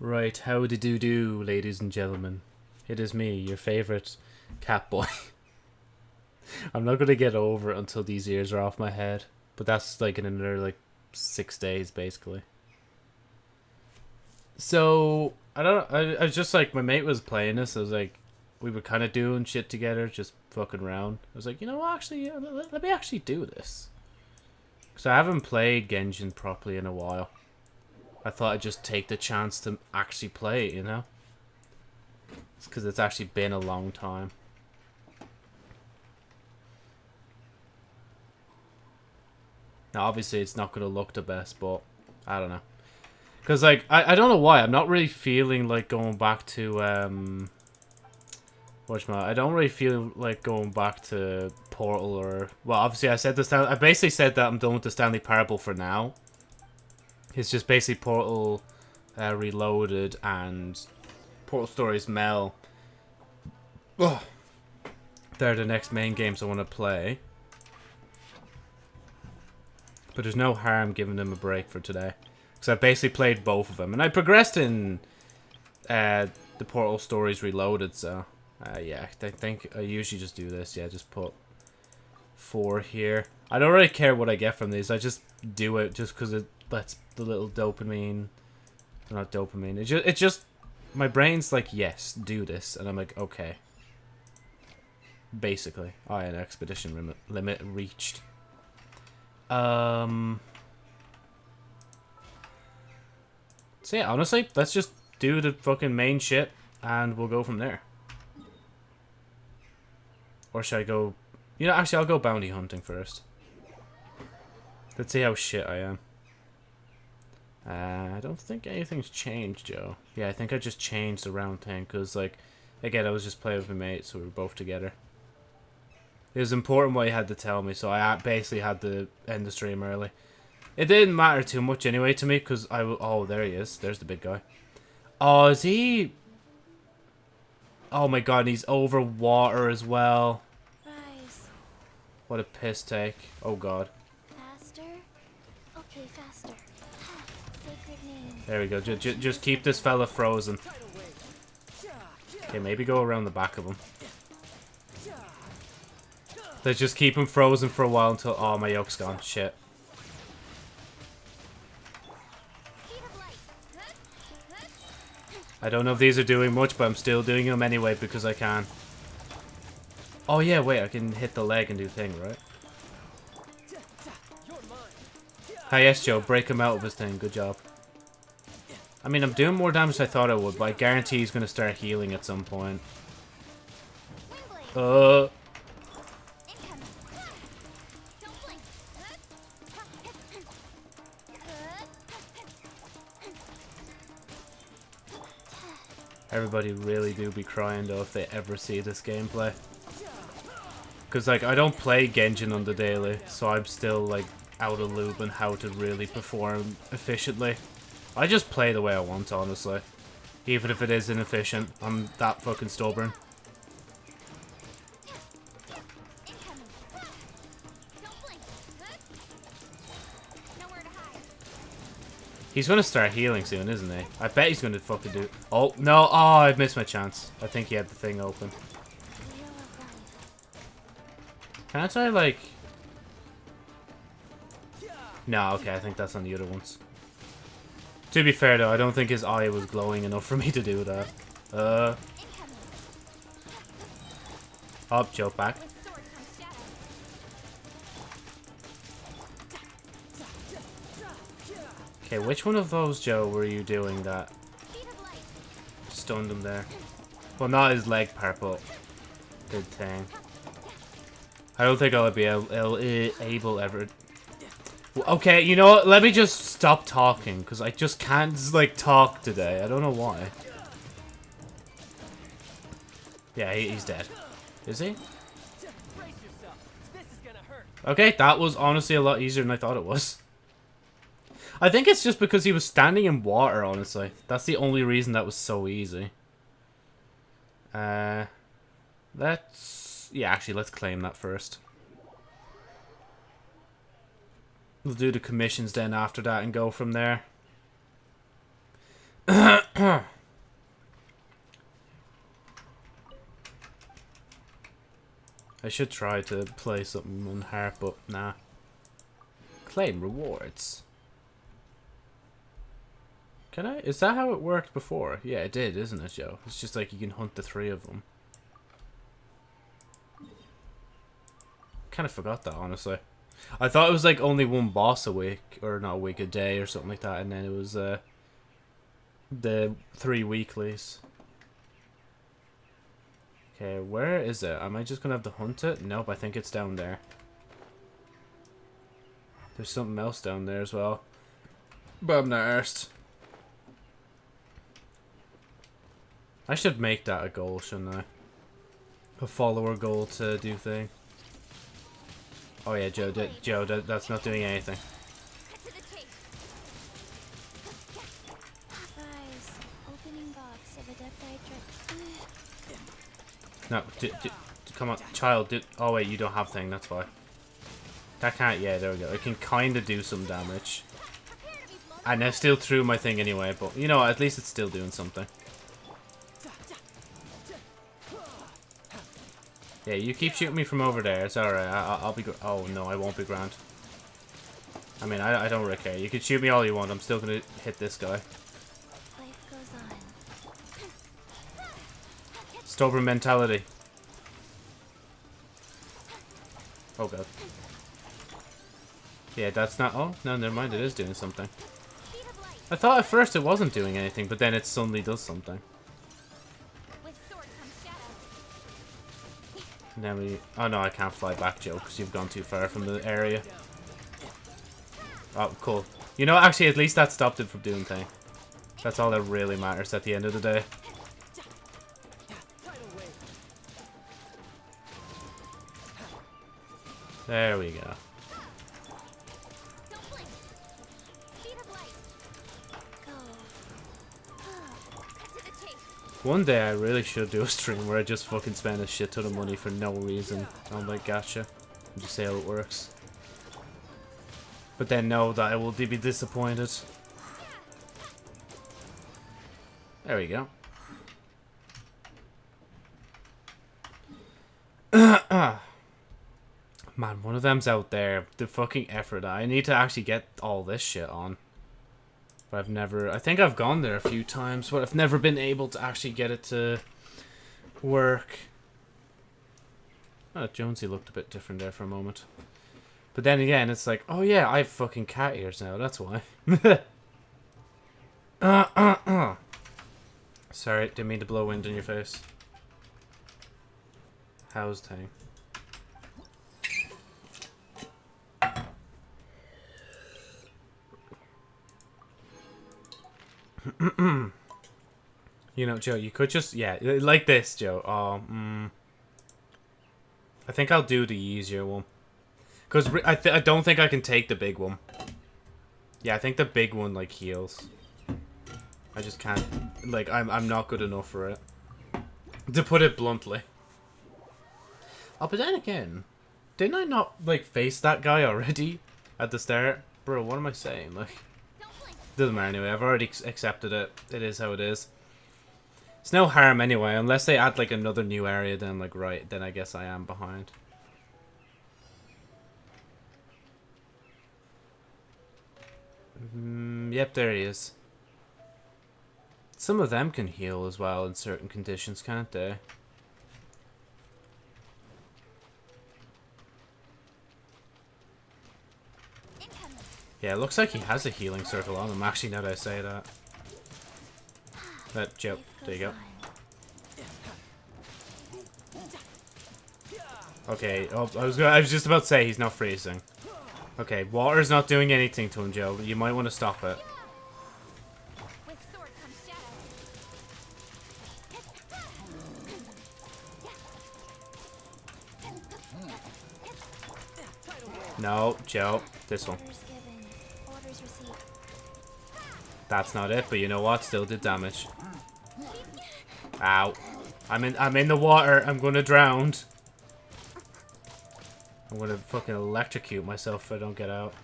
Right, how do do do, ladies and gentlemen? It is me, your favorite cat boy. I'm not gonna get over it until these ears are off my head, but that's like in another like six days, basically. So I don't. I, I was just like my mate was playing this. I was like, we were kind of doing shit together, just fucking around. I was like, you know, actually, yeah, let, let me actually do this. Cause I haven't played Genshin properly in a while. I thought I'd just take the chance to actually play it, you know? It's because it's actually been a long time. Now, obviously, it's not going to look the best, but I don't know. Because, like, I, I don't know why. I'm not really feeling like going back to, um... What's my... I don't really feel like going back to Portal or... Well, obviously, I said this... I basically said that I'm done with the Stanley Parable for now. It's just basically Portal uh, Reloaded and Portal Stories Mel. Oh, they're the next main games I want to play. But there's no harm giving them a break for today. Because I've basically played both of them. And I progressed in uh, the Portal Stories Reloaded, so... Uh, yeah, I think I usually just do this. Yeah, just put four here. I don't really care what I get from these. I just do it just because it lets the little dopamine... Not dopamine. It just, it just... My brain's like, yes, do this. And I'm like, okay. Basically. Yeah, expedition limit, limit reached. Um... So yeah, honestly, let's just do the fucking main shit, and we'll go from there. Or should I go... You know, actually, I'll go bounty hunting first. Let's see how shit I am. Uh, I don't think anything's changed, Joe. Yeah, I think I just changed the round thing, because, like, again, I was just playing with my mate, so we were both together. It was important what he had to tell me, so I basically had to end the stream early. It didn't matter too much anyway to me, because I... will... Oh, there he is. There's the big guy. Oh, is he... Oh my god, he's over water as well. Rise. What a piss take. Oh god. There we go. J just keep this fella frozen. Okay, maybe go around the back of him. Let's just keep him frozen for a while until... Oh, my yoke's gone. Shit. I don't know if these are doing much, but I'm still doing them anyway because I can. Oh, yeah, wait. I can hit the leg and do thing, right? Hi, yes, Joe. Break him out of his thing. Good job. I mean, I'm doing more damage than I thought I would, but I guarantee he's going to start healing at some point. Uh... Everybody really do be crying though if they ever see this gameplay. Because like I don't play Genshin on the daily, so I'm still like out of loop on how to really perform efficiently. I just play the way I want, honestly. Even if it is inefficient, I'm that fucking stubborn. He's gonna start healing soon, isn't he? I bet he's gonna fucking do- Oh, no! Oh, I missed my chance. I think he had the thing open. Can I try, like... No, okay, I think that's on the other ones. To be fair, though, I don't think his eye was glowing enough for me to do that. Uh, up, joke back. Okay, which one of those, Joe, were you doing that stunned him there? Well, not his leg part, but good thing. I don't think I'll be able, able ever... Okay, you know what? Let me just stop talking, because I just can't, like, talk today. I don't know why. Yeah, he, he's dead. Is he? Okay, that was honestly a lot easier than I thought it was. I think it's just because he was standing in water, honestly. That's the only reason that was so easy. Uh, let's... Yeah, actually, let's claim that first. We'll do the commissions then after that and go from there. I should try to play something on harp, but nah. Claim rewards. Can I? Is that how it worked before? Yeah, it did, isn't it, Joe? It's just like you can hunt the three of them. Kind of forgot that, honestly. I thought it was like only one boss a week, or not a week, a day, or something like that, and then it was uh, the three weeklies. Okay, where is it? Am I just gonna have to hunt it? Nope, I think it's down there. There's something else down there as well. But I'm not arsed. I should make that a goal, shouldn't I? A follower goal to do thing. Oh yeah, Joe, d Joe, that, that's not doing anything. No, d d come on, child. Oh wait, you don't have thing. That's why. That can't. Yeah, there we go. It can kind of do some damage. And I still threw my thing anyway, but you know, at least it's still doing something. Yeah, you keep shooting me from over there. It's alright. I'll be. gr- Oh no, I won't be grand. I mean, I, I don't really care. You can shoot me all you want. I'm still gonna hit this guy. Life. Stubborn mentality. Oh god. Yeah, that's not. Oh no, never mind. It is doing something. Speed of light. I thought at first it wasn't doing anything, but then it suddenly does something. Then we... Oh no, I can't fly back, Joe, because you've gone too far from the area. Oh, cool. You know, actually, at least that stopped it from doing thing. That's all that really matters at the end of the day. There we go. One day I really should do a stream where I just fucking spend a shit ton of money for no reason. I'm like, gotcha. And just say how it works. But then know that I will be disappointed. There we go. Man, one of them's out there. The fucking effort. I need to actually get all this shit on. But I've never... I think I've gone there a few times, but I've never been able to actually get it to work. Oh, Jonesy looked a bit different there for a moment. But then again, it's like, oh yeah, I have fucking cat ears now, that's why. uh, uh, uh. Sorry, didn't mean to blow wind in your face. How's thing? You know, Joe, you could just, yeah, like this, Joe. Oh, mm, I think I'll do the easier one. Because I, I don't think I can take the big one. Yeah, I think the big one, like, heals. I just can't, like, I'm, I'm not good enough for it. To put it bluntly. Oh, but then again, didn't I not, like, face that guy already at the start? Bro, what am I saying? Like. Doesn't matter anyway. I've already accepted it. It is how it is. It's no harm anyway, unless they add like another new area. Then like right, then I guess I am behind. Mm, yep, there he is. Some of them can heal as well in certain conditions, can't they? Yeah, it looks like he has a healing circle on him. Actually, now that I say that. That Joe, there you go. Okay, oh, I was gonna, I was just about to say he's not freezing. Okay, water's not doing anything to him, Joe. You might want to stop it. No, Joe, this one. That's not it, but you know what? Still did damage. Ow. I'm in I'm in the water. I'm gonna drown. I'm gonna fucking electrocute myself if I don't get out.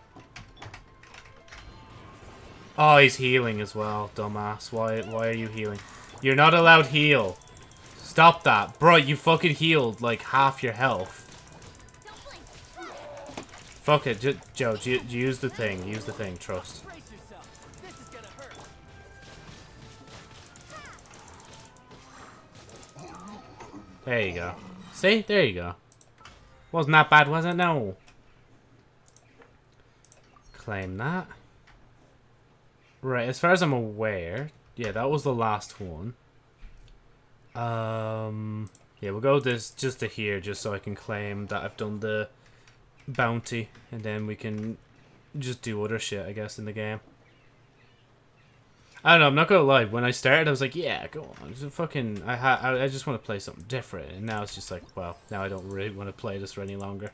Oh, he's healing as well, dumbass. Why why are you healing? You're not allowed heal. Stop that. Bro, you fucking healed like half your health. Fuck it, Joe. Use the thing. Use the thing. Trust. There you go. See? There you go. Wasn't that bad, was it? No. Claim that. Right, as far as I'm aware, yeah, that was the last one. Um, yeah, we'll go this just to here, just so I can claim that I've done the bounty, and then we can just do other shit, I guess, in the game. I don't know. I'm not gonna lie. When I started, I was like, "Yeah, go on." Just fucking, I I, I just want to play something different. And now it's just like, well, now I don't really want to play this for any longer.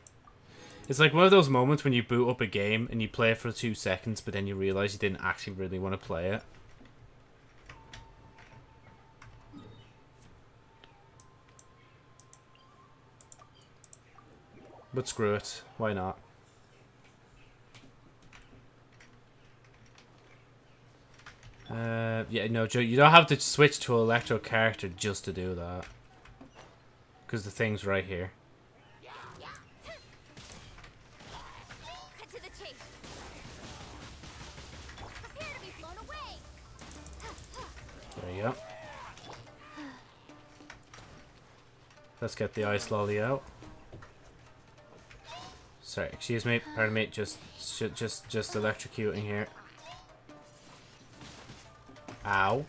It's like one of those moments when you boot up a game and you play it for two seconds, but then you realize you didn't actually really want to play it. But screw it. Why not? Uh, yeah, no, Joe, you don't have to switch to Electro character just to do that. Because the thing's right here. There you go. Let's get the ice lolly out. Sorry, excuse me, pardon me, just, just, just electrocuting here. Ow.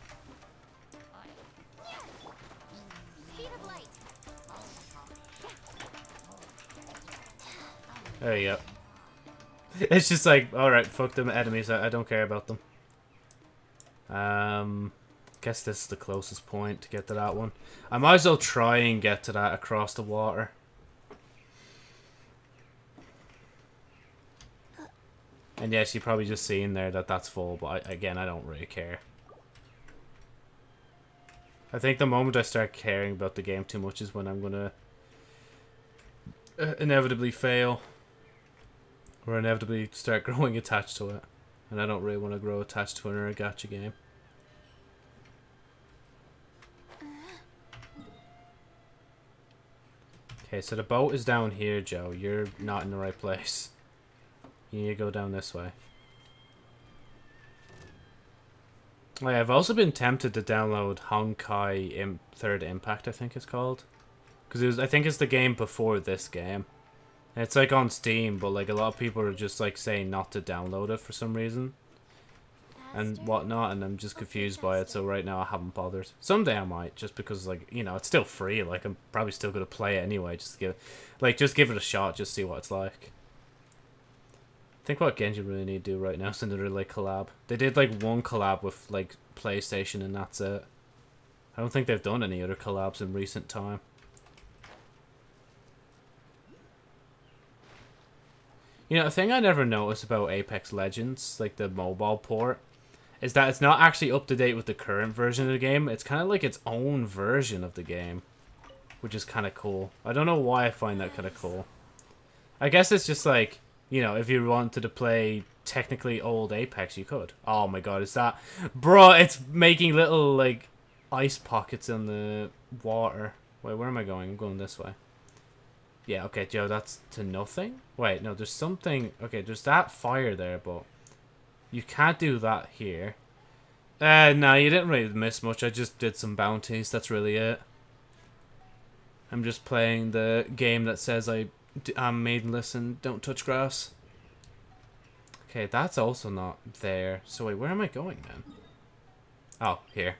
There you go. It's just like, alright, fuck them enemies, I, I don't care about them. Um, guess this is the closest point to get to that one. I might as well try and get to that across the water. And yes, you're probably just seeing there that that's full, but I, again, I don't really care. I think the moment I start caring about the game too much is when I'm gonna uh, inevitably fail. Or inevitably start growing attached to it. And I don't really want to grow attached to an gacha game. Okay, so the boat is down here, Joe. You're not in the right place. You need to go down this way. Oh, yeah, I've also been tempted to download Honkai Im Third Impact, I think it's called. Because it was, I think it's the game before this game. And it's like on Steam, but like a lot of people are just like saying not to download it for some reason and whatnot, and I'm just confused by it. So right now I haven't bothered. Someday I might, just because like you know it's still free. Like I'm probably still gonna play it anyway. Just to give, like just give it a shot, just see what it's like. Think what Genji really need to do right now is another like collab. They did like one collab with like PlayStation, and that's it. I don't think they've done any other collabs in recent time. You know, the thing I never noticed about Apex Legends, like the mobile port, is that it's not actually up to date with the current version of the game. It's kind of like its own version of the game, which is kind of cool. I don't know why I find that kind of cool. I guess it's just like, you know, if you wanted to play technically old Apex, you could. Oh my god, is that... Bro, it's making little, like, ice pockets in the water. Wait, where am I going? I'm going this way. Yeah, okay, Joe, that's to nothing? Wait, no, there's something... Okay, there's that fire there, but... You can't do that here. Uh, no, you didn't really miss much. I just did some bounties. That's really it. I'm just playing the game that says I, I'm um, maidenless and don't touch grass. Okay, that's also not there. So wait, where am I going then? Oh, here.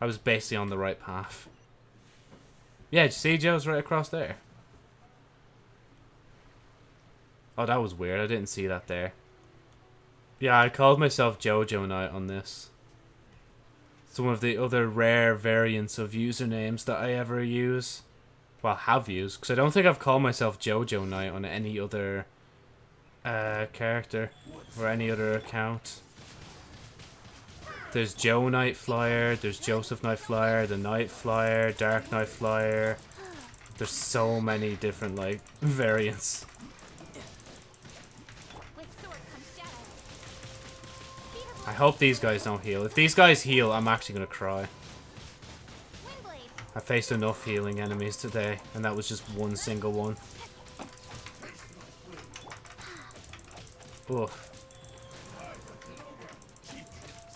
I was basically on the right path. Yeah, see Joe's right across there? Oh, that was weird. I didn't see that there. Yeah, I called myself Jojo Knight on this. It's one of the other rare variants of usernames that I ever use. Well, have used, because I don't think I've called myself Jojo Knight on any other uh, character or any other account. There's Joe Knight Flyer, there's Joseph Knight Flyer, the Knight Flyer, Dark Knight Flyer. There's so many different, like, variants. I hope these guys don't heal. If these guys heal, I'm actually gonna cry. I faced enough healing enemies today, and that was just one single one. Oof.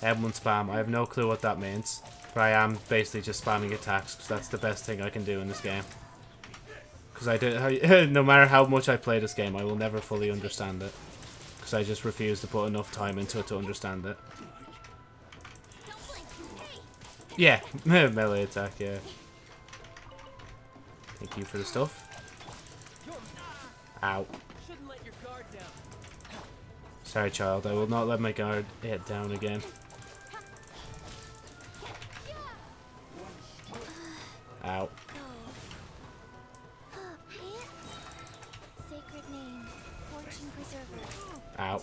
M1 spam. I have no clue what that means. But I am basically just spamming attacks because that's the best thing I can do in this game. Because I do, no matter how much I play this game, I will never fully understand it. Because I just refuse to put enough time into it to understand it. Yeah, melee attack, yeah. Thank you for the stuff. Ow. Sorry, child. I will not let my guard hit down again. Ow. Ow.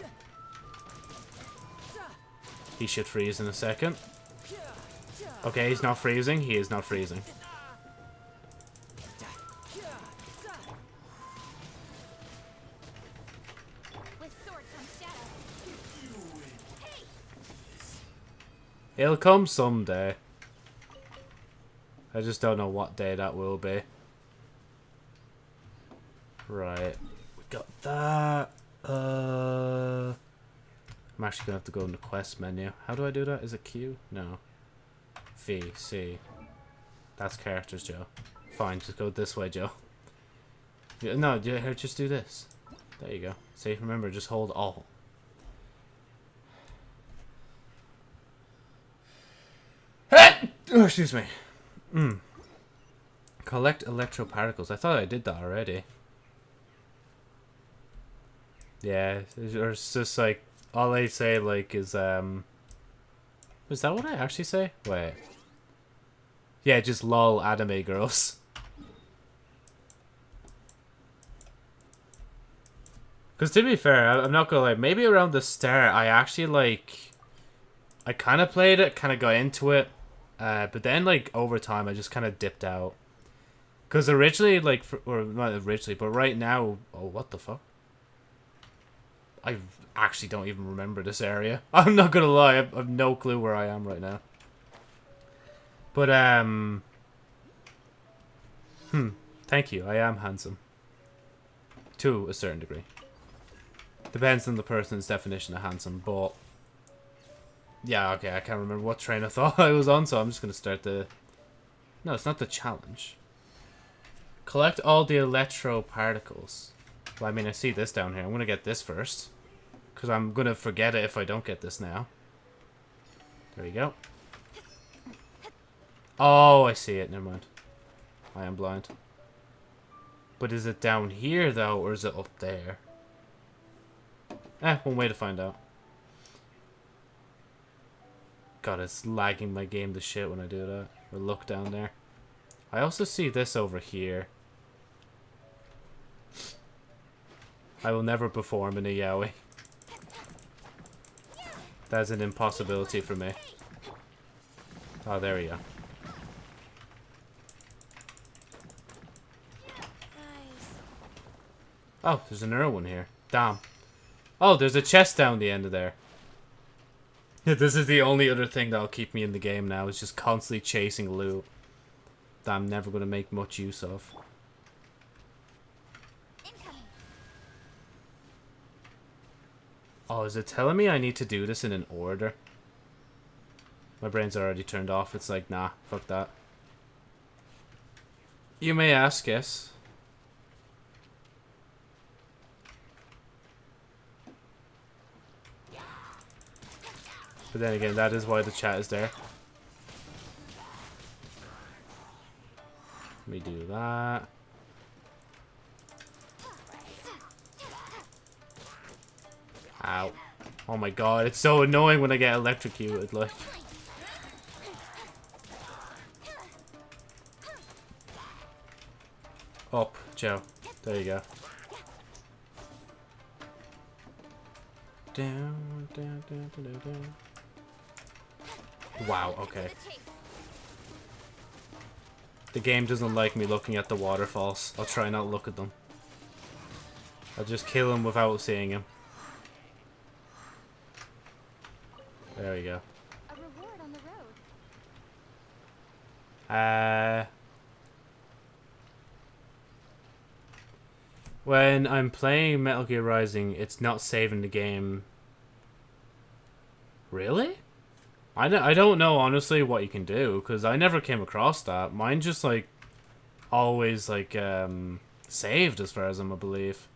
He should freeze in a second. Okay, he's not freezing. He is not freezing. He'll come someday. I just don't know what day that will be. Right. We got that. Uh, I'm actually going to have to go in the quest menu. How do I do that? Is it Q? No. V, C. That's characters, Joe. Fine, just go this way, Joe. No, just do this. There you go. See, remember, just hold all. Oh, excuse me. Mm. Collect electroparticles. I thought I did that already. Yeah, it's- just like all I say like is um. Is that what I actually say? Wait. Yeah, just lol anime girls. Because to be fair, I'm not gonna lie. Maybe around the start, I actually like. I kind of played it, kind of got into it, uh, but then like over time, I just kind of dipped out. Because originally, like, for, or not originally, but right now, oh what the fuck? I actually don't even remember this area. I'm not gonna lie, I've, I've no clue where I am right now. But um, hmm, thank you. I am handsome. To a certain degree. Depends on the person's definition of handsome, but yeah, okay, I can't remember what train of thought I was on, so I'm just gonna start the. No, it's not the challenge. Collect all the electro particles. Well, I mean, I see this down here. I'm gonna get this first, because I'm gonna forget it if I don't get this now. There you go. Oh, I see it. Never mind. I am blind. But is it down here though, or is it up there? Eh, one way to find out. God, it's lagging my game to shit when I do that. Or look down there. I also see this over here. I will never perform in a yaoi. That's an impossibility for me. Oh, there we go. Oh, there's another one here. Damn. Oh, there's a chest down the end of there. This is the only other thing that'll keep me in the game now, is just constantly chasing loot. That I'm never going to make much use of. Oh, is it telling me I need to do this in an order? My brain's already turned off. It's like, nah, fuck that. You may ask, yes. But then again, that is why the chat is there. Let me do that. Ow. Oh my god, it's so annoying when I get electrocuted, like. Up, Joe. There you go. Down, down, down, down, down. Wow, okay. The game doesn't like me looking at the waterfalls. I'll try not to look at them. I'll just kill him without seeing him. There we go. A reward on the road. Uh, When I'm playing Metal Gear Rising, it's not saving the game. Really? I I don't know honestly what you can do because I never came across that. Mine just like always like um saved as far as I'm a believe.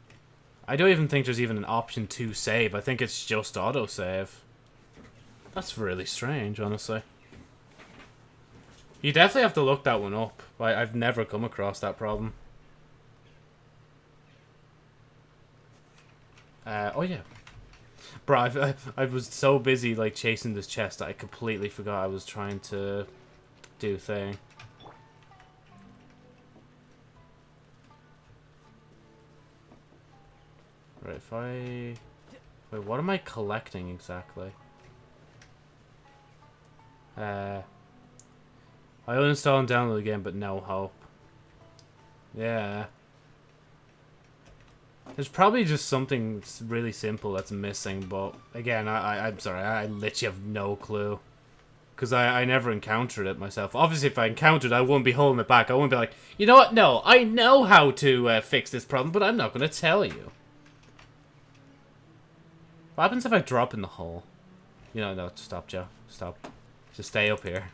I don't even think there's even an option to save. I think it's just autosave. That's really strange, honestly. You definitely have to look that one up. I, I've never come across that problem. Uh, oh yeah. Bro, I, I was so busy like chasing this chest that I completely forgot I was trying to do thing. Right, if I... Wait, what am I collecting exactly? Uh... I uninstall and download again, but no hope. Yeah. There's probably just something really simple that's missing, but again, I, I, I'm sorry, I literally have no clue. Because I, I never encountered it myself. Obviously, if I encountered it, I wouldn't be holding it back. I wouldn't be like, you know what? No, I know how to uh, fix this problem, but I'm not going to tell you. What happens if I drop in the hole? You know, no, stop, Joe. Stop. Just stay up here.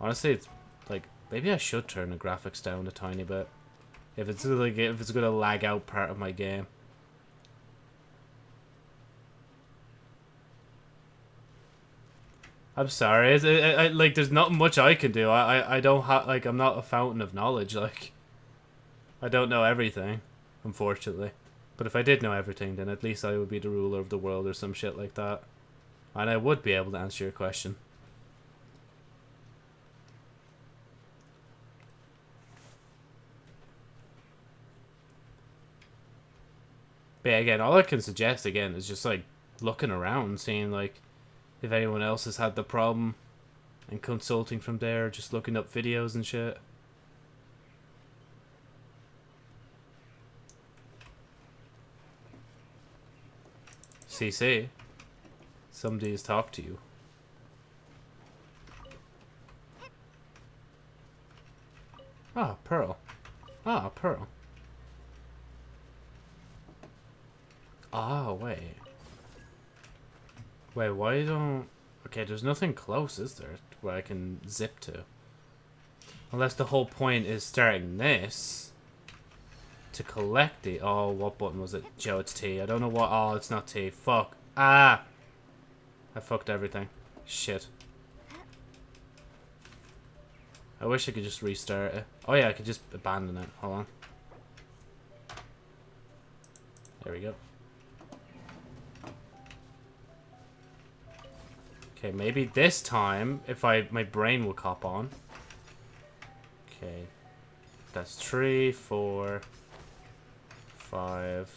Honestly, it's maybe I should turn the graphics down a tiny bit. If it's like if it's gonna lag out part of my game. I'm sorry. It's, I, I, like, there's not much I can do. I, I, I don't have like I'm not a fountain of knowledge. Like, I don't know everything, unfortunately. But if I did know everything, then at least I would be the ruler of the world or some shit like that, and I would be able to answer your question. But again, all I can suggest again is just like looking around, seeing like if anyone else has had the problem, and consulting from there, just looking up videos and shit. CC, somebody has talked to you. Ah, Pearl. Ah, Pearl. Oh, wait. Wait, why don't... Okay, there's nothing close, is there? Where I can zip to. Unless the whole point is starting this to collect the... Oh, what button was it? Joe, it's T. I don't know what... Oh, it's not T. Fuck. Ah! I fucked everything. Shit. I wish I could just restart it. Oh yeah, I could just abandon it. Hold on. There we go. Okay, maybe this time, if I my brain will cop on. Okay. That's three, four, five.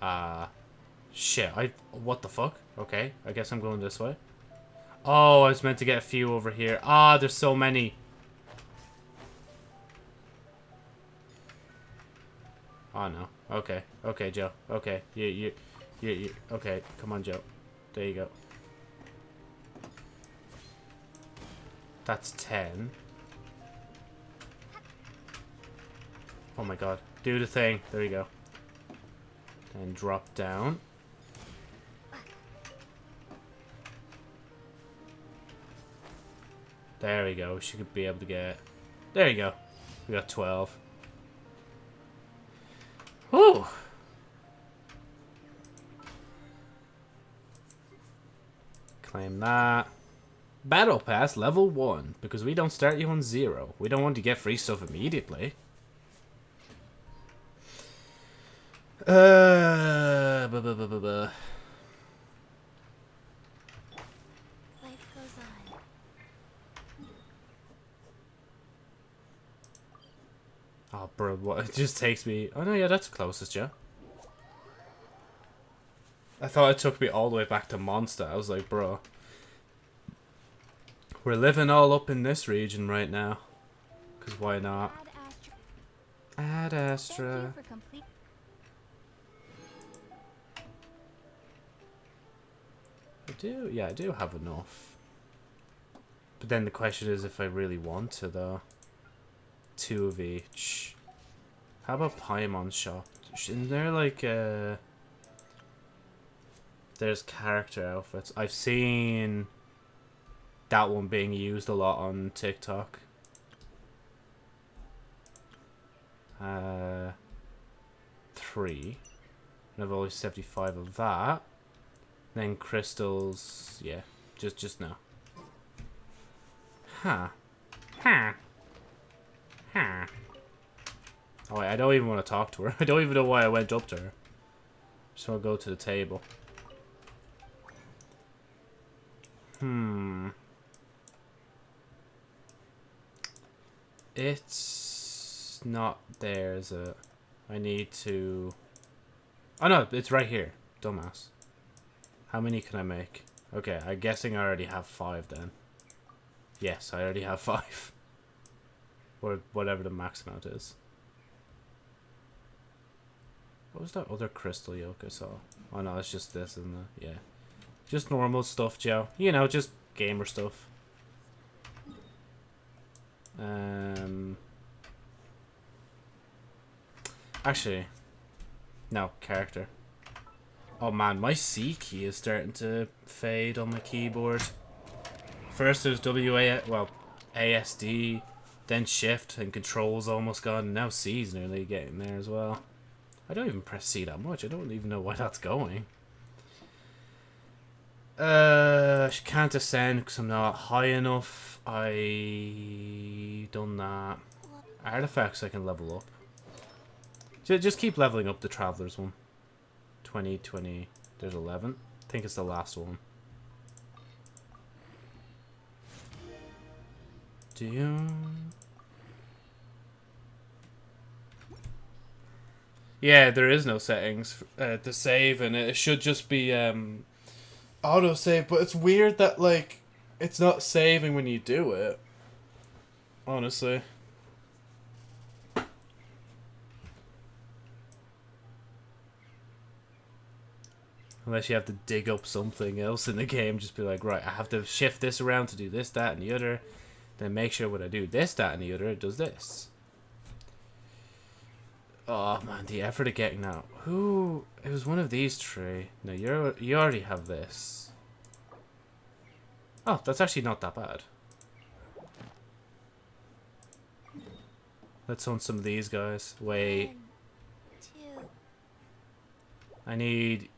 Ah. shit, I... What the fuck? Okay, I guess I'm going this way. Oh, I was meant to get a few over here. Ah, there's so many. Oh, no. Okay. Okay, Joe. Okay. You, you, you, you. Okay, come on, Joe. There you go. That's 10. Oh my god. Do the thing. There you go. And drop down. There we go. She could be able to get... There you go. We got 12. Whew. Claim that. Battle Pass level 1, because we don't start you on 0. We don't want to get free stuff immediately. Uh, buh, buh, buh, buh, buh. Life goes on. Oh, bro, what? It just takes me... Oh, no, yeah, that's closest, yeah. I thought it took me all the way back to Mondstadt. I was like, bro. We're living all up in this region right now. Because why not? Ad Astra. Thank Astra. you for complete. I do, yeah, I do have enough. But then the question is if I really want to, though. two of each. How about Paimon shop? Isn't there like uh There's character outfits. I've seen that one being used a lot on TikTok. Uh, three. And I've only 75 of that. Then crystals, yeah, just just no. Huh. Huh. Huh. Oh wait, I don't even want to talk to her. I don't even know why I went up to her. So I'll go to the table. Hmm. It's not there, is it? I need to... Oh no, it's right here. Dumbass. How many can I make? Okay, I'm guessing I already have five then. Yes, I already have five. Or whatever the max amount is. What was that other crystal yoke I saw? Oh no, it's just this, isn't it? Yeah. Just normal stuff, Joe. You know, just gamer stuff. Um... Actually, no, character. Oh man, my C key is starting to fade on my keyboard. First it was WA, well, ASD, then Shift, and Control's almost gone, now C's nearly getting there as well. I don't even press C that much, I don't even know why that's going. Uh, can't ascend because I'm not high enough. I done that. Artifacts I can level up. Ju- Just keep leveling up the Traveler's one. 20, 20, there's 11. I think it's the last one. Do you... Yeah, there is no settings uh, to save, and it should just be um, auto save. But it's weird that like it's not saving when you do it. Honestly. Unless you have to dig up something else in the game, just be like, right, I have to shift this around to do this, that, and the other. Then make sure when I do this, that, and the other, it does this. Oh man, the effort of getting that. Who? It was one of these three. No, you're you already have this. Oh, that's actually not that bad. Let's own some of these guys. Wait, One, I need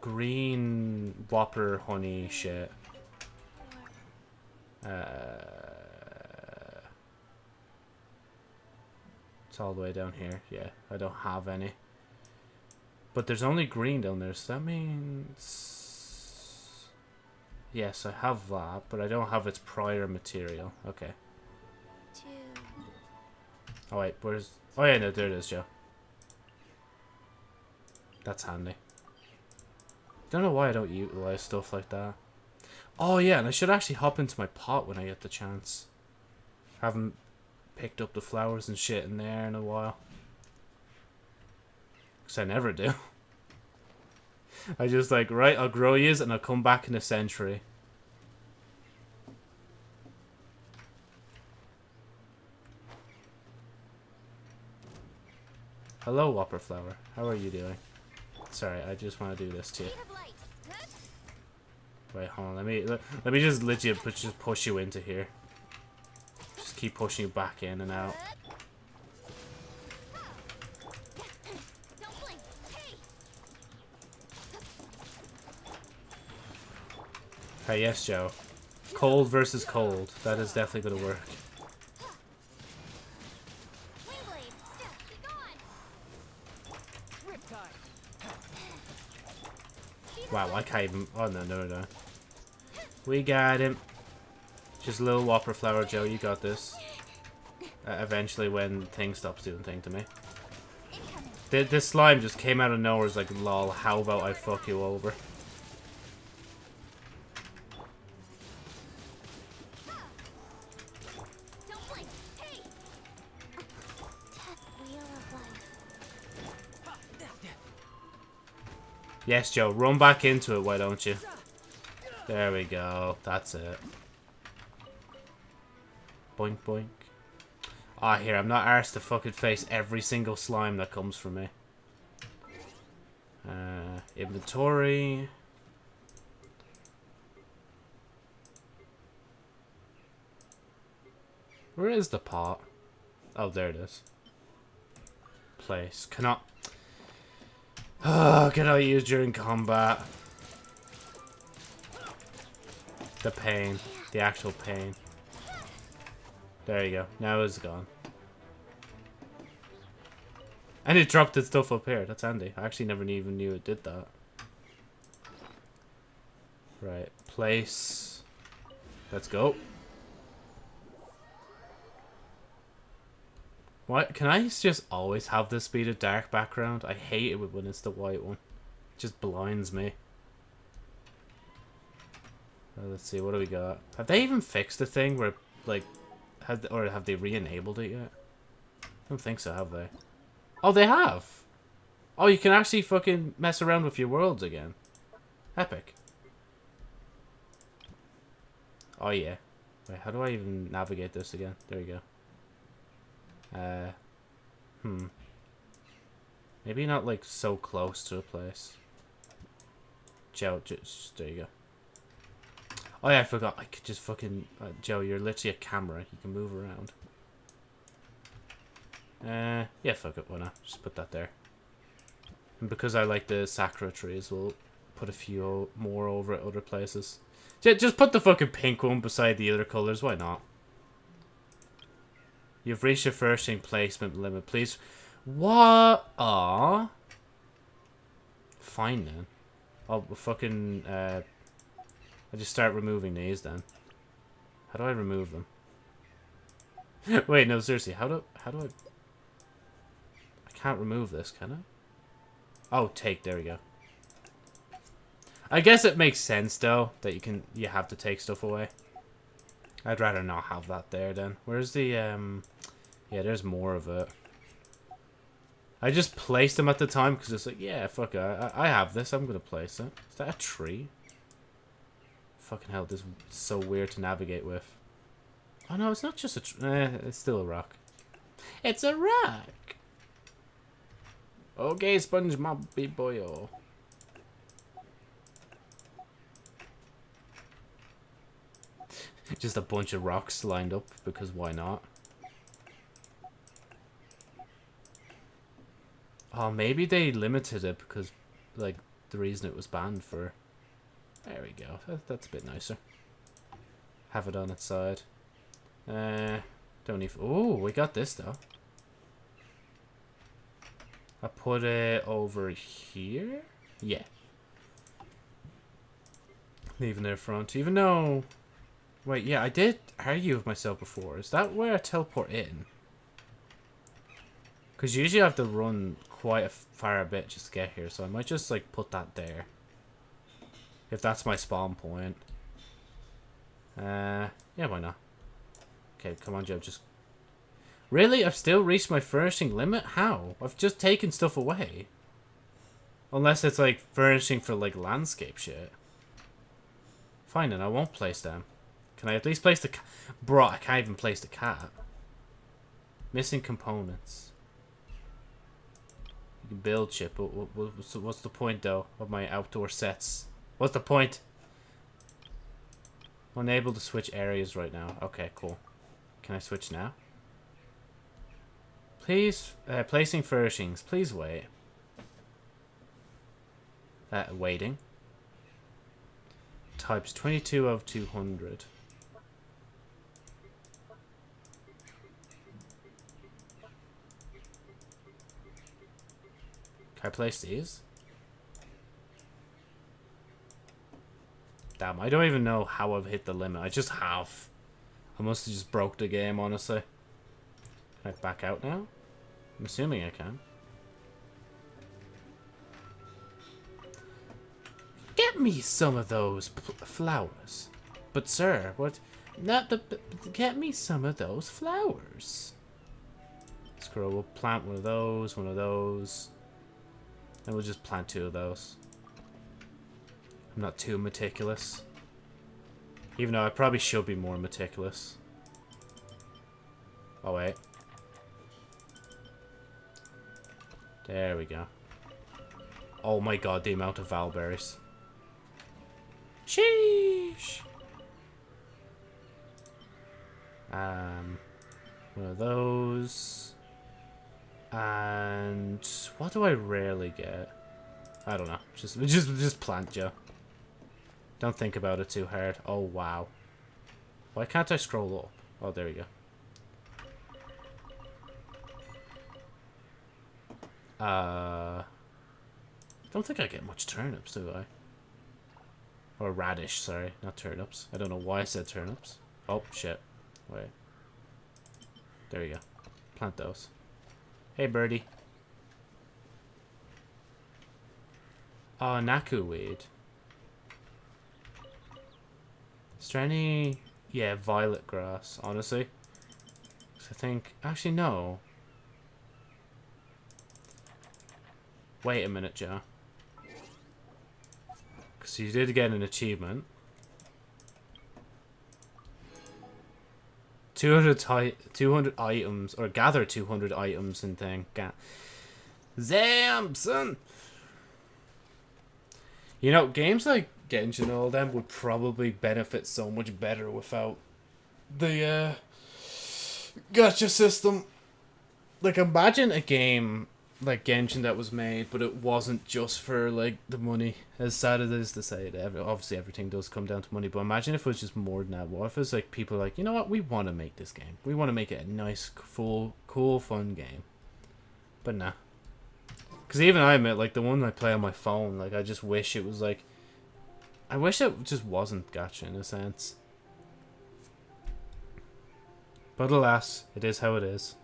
green whopper honey shit. Uh, it's all the way down here. Yeah, I don't have any. But there's only green down there, so that means... Yes, I have that, but I don't have its prior material. Okay. Two. Oh wait, where's... Oh yeah, no, there it is, Joe. That's handy. Don't know why I don't utilize stuff like that. Oh yeah, and I should actually hop into my pot when I get the chance. Haven't picked up the flowers and shit in there in a while. Because I never do. I just like, right, I'll grow yous and I'll come back in a century. Hello, Whopper Flower. How are you doing? Sorry, I just want to do this to you. Speed of light. Huh? Wait, hold on. Let me let, let me just let you just push you into here. Keep pushing you back in and out. Hey. Yes, Joe. Cold versus cold. That is definitely work. Be gone. Riptide. Wow, I can't even. Oh no, no, no. We got him. Just a little Whopper Flower, Joe. You got this. Uh, eventually, when thing stops doing thing to me. The, this slime just came out of nowhere. It's like, lol, how about I fuck you over? Yes, Joe. Run back into it, why don't you? There we go. That's it. Boink, boink. Ah, here, I'm not arsed to fucking face every single slime that comes from me. Uh, inventory. Where is the pot? Oh, there it is. Place. Cannot... Oh, cannot use during combat. The pain. The actual pain. There you go. Now it's gone. And it dropped its stuff up here. That's handy. I actually never even knew it did that. Right. Place. Let's go. Why can I just always have this be the dark background? I hate it when it's the white one. It just blinds me. Uh, let's see, what do we got? Have they even fixed the thing where, like, have or have they re-enabled it yet? I don't think so, have they? Oh, they have! Oh, you can actually fucking mess around with your worlds again. Epic. Oh, yeah. Wait, how do I even navigate this again? There you go. Uh, hmm. Maybe not, like, so close to a place. Joe, just, there you go. Oh yeah, I forgot. I could just fucking... Uh, Joe, you're literally a camera. You can move around. Uh, yeah, fuck it. Why not? Just put that there. And because I like the Sakura trees, we'll put a few more over at other places. Just put the fucking pink one beside the other colours. Why not? You've reached your first placement limit. Please. What? Aw. Fine then. I'll fucking uh, I just start removing these then. How do I remove them? Wait, no, seriously, how do how do I I can't remove this, can I? Oh, take, there we go. I guess it makes sense though that you can you have to take stuff away. I'd rather not have that there then. Where's the um yeah, there's more of it. I just placed them at the time because it's like, yeah, fuck it. I, I have this. I'm going to place it. Is that a tree? Fucking hell, this is so weird to navigate with. Oh no, it's not just a... Eh, it's still a rock. It's a rock! Okay, SpongeBob boyo. just a bunch of rocks lined up, because why not? Oh, maybe they limited it because, like, the reason it was banned for there we go. That, that's a bit nicer. Have it on its side. Uh, don't even... Oh, we got this, though. I put it over here? Yeah. Leaving their front. Even though... Wait, yeah, I did argue with myself before. Is that where I teleport in? Because usually I have to run quite a far a bit just to get here. So I might just, like, put that there. If that's my spawn point. Uh, yeah, why not? Okay, come on, Joe, just... Really? I've still reached my furnishing limit? How? I've just taken stuff away. Unless it's, like, furnishing for, like, landscape shit. Fine, then I won't place them. Can I at least place the cat? Bro, I can't even place the cat. Missing components. You can build shit, but what's the point, though, of my outdoor sets? What's the point? Unable to switch areas right now. Okay, cool. Can I switch now? Please, uh, placing furnishings. Please wait. Uh, waiting. Types 22 of 200. Can I place these? Damn, I don't even know how I've hit the limit. I just have. I must have just broke the game, honestly. Can I back out now? I'm assuming I can. Get me some of those flowers. But sir, what? Not the. Get me some of those flowers. Scroll. We'll plant one of those, one of those. And we'll just plant two of those. I'm not too meticulous. Even though I probably should be more meticulous. Oh, wait. There we go. Oh my god, the amount of valberries. Sheesh! Um, one of those. And what do I rarely get? I don't know. Just, just, just plant, Joe. Don't think about it too hard. Oh, wow. Why can't I scroll up? Oh, there we go. Uh, don't think I get much turnips, do I? Or radish, sorry, not turnips. I don't know why I said turnips. Oh, shit. Wait. There you go. Plant those. Hey, birdie. Oh, Naku weed. Is there any... Yeah, violet grass, honestly. I think... Actually, no. Wait a minute, Joe. Because you did get an achievement. 200, ti 200 items, or gather 200 items and thing. Zamson! You know, games like Genshin and all them would probably benefit so much better without the uh, gacha system. Like, imagine a game like Genshin that was made, but it wasn't just for like the money. As sad as it is to say, it every, obviously everything does come down to money. But imagine if it was just more than that. What if it's like people like, you know what, we want to make this game. We want to make it a nice, full, cool, fun game. But nah. Because even I admit, like the one I play on my phone, like I just wish it was like. I wish it just wasn't gacha in a sense. But alas, it is how it is.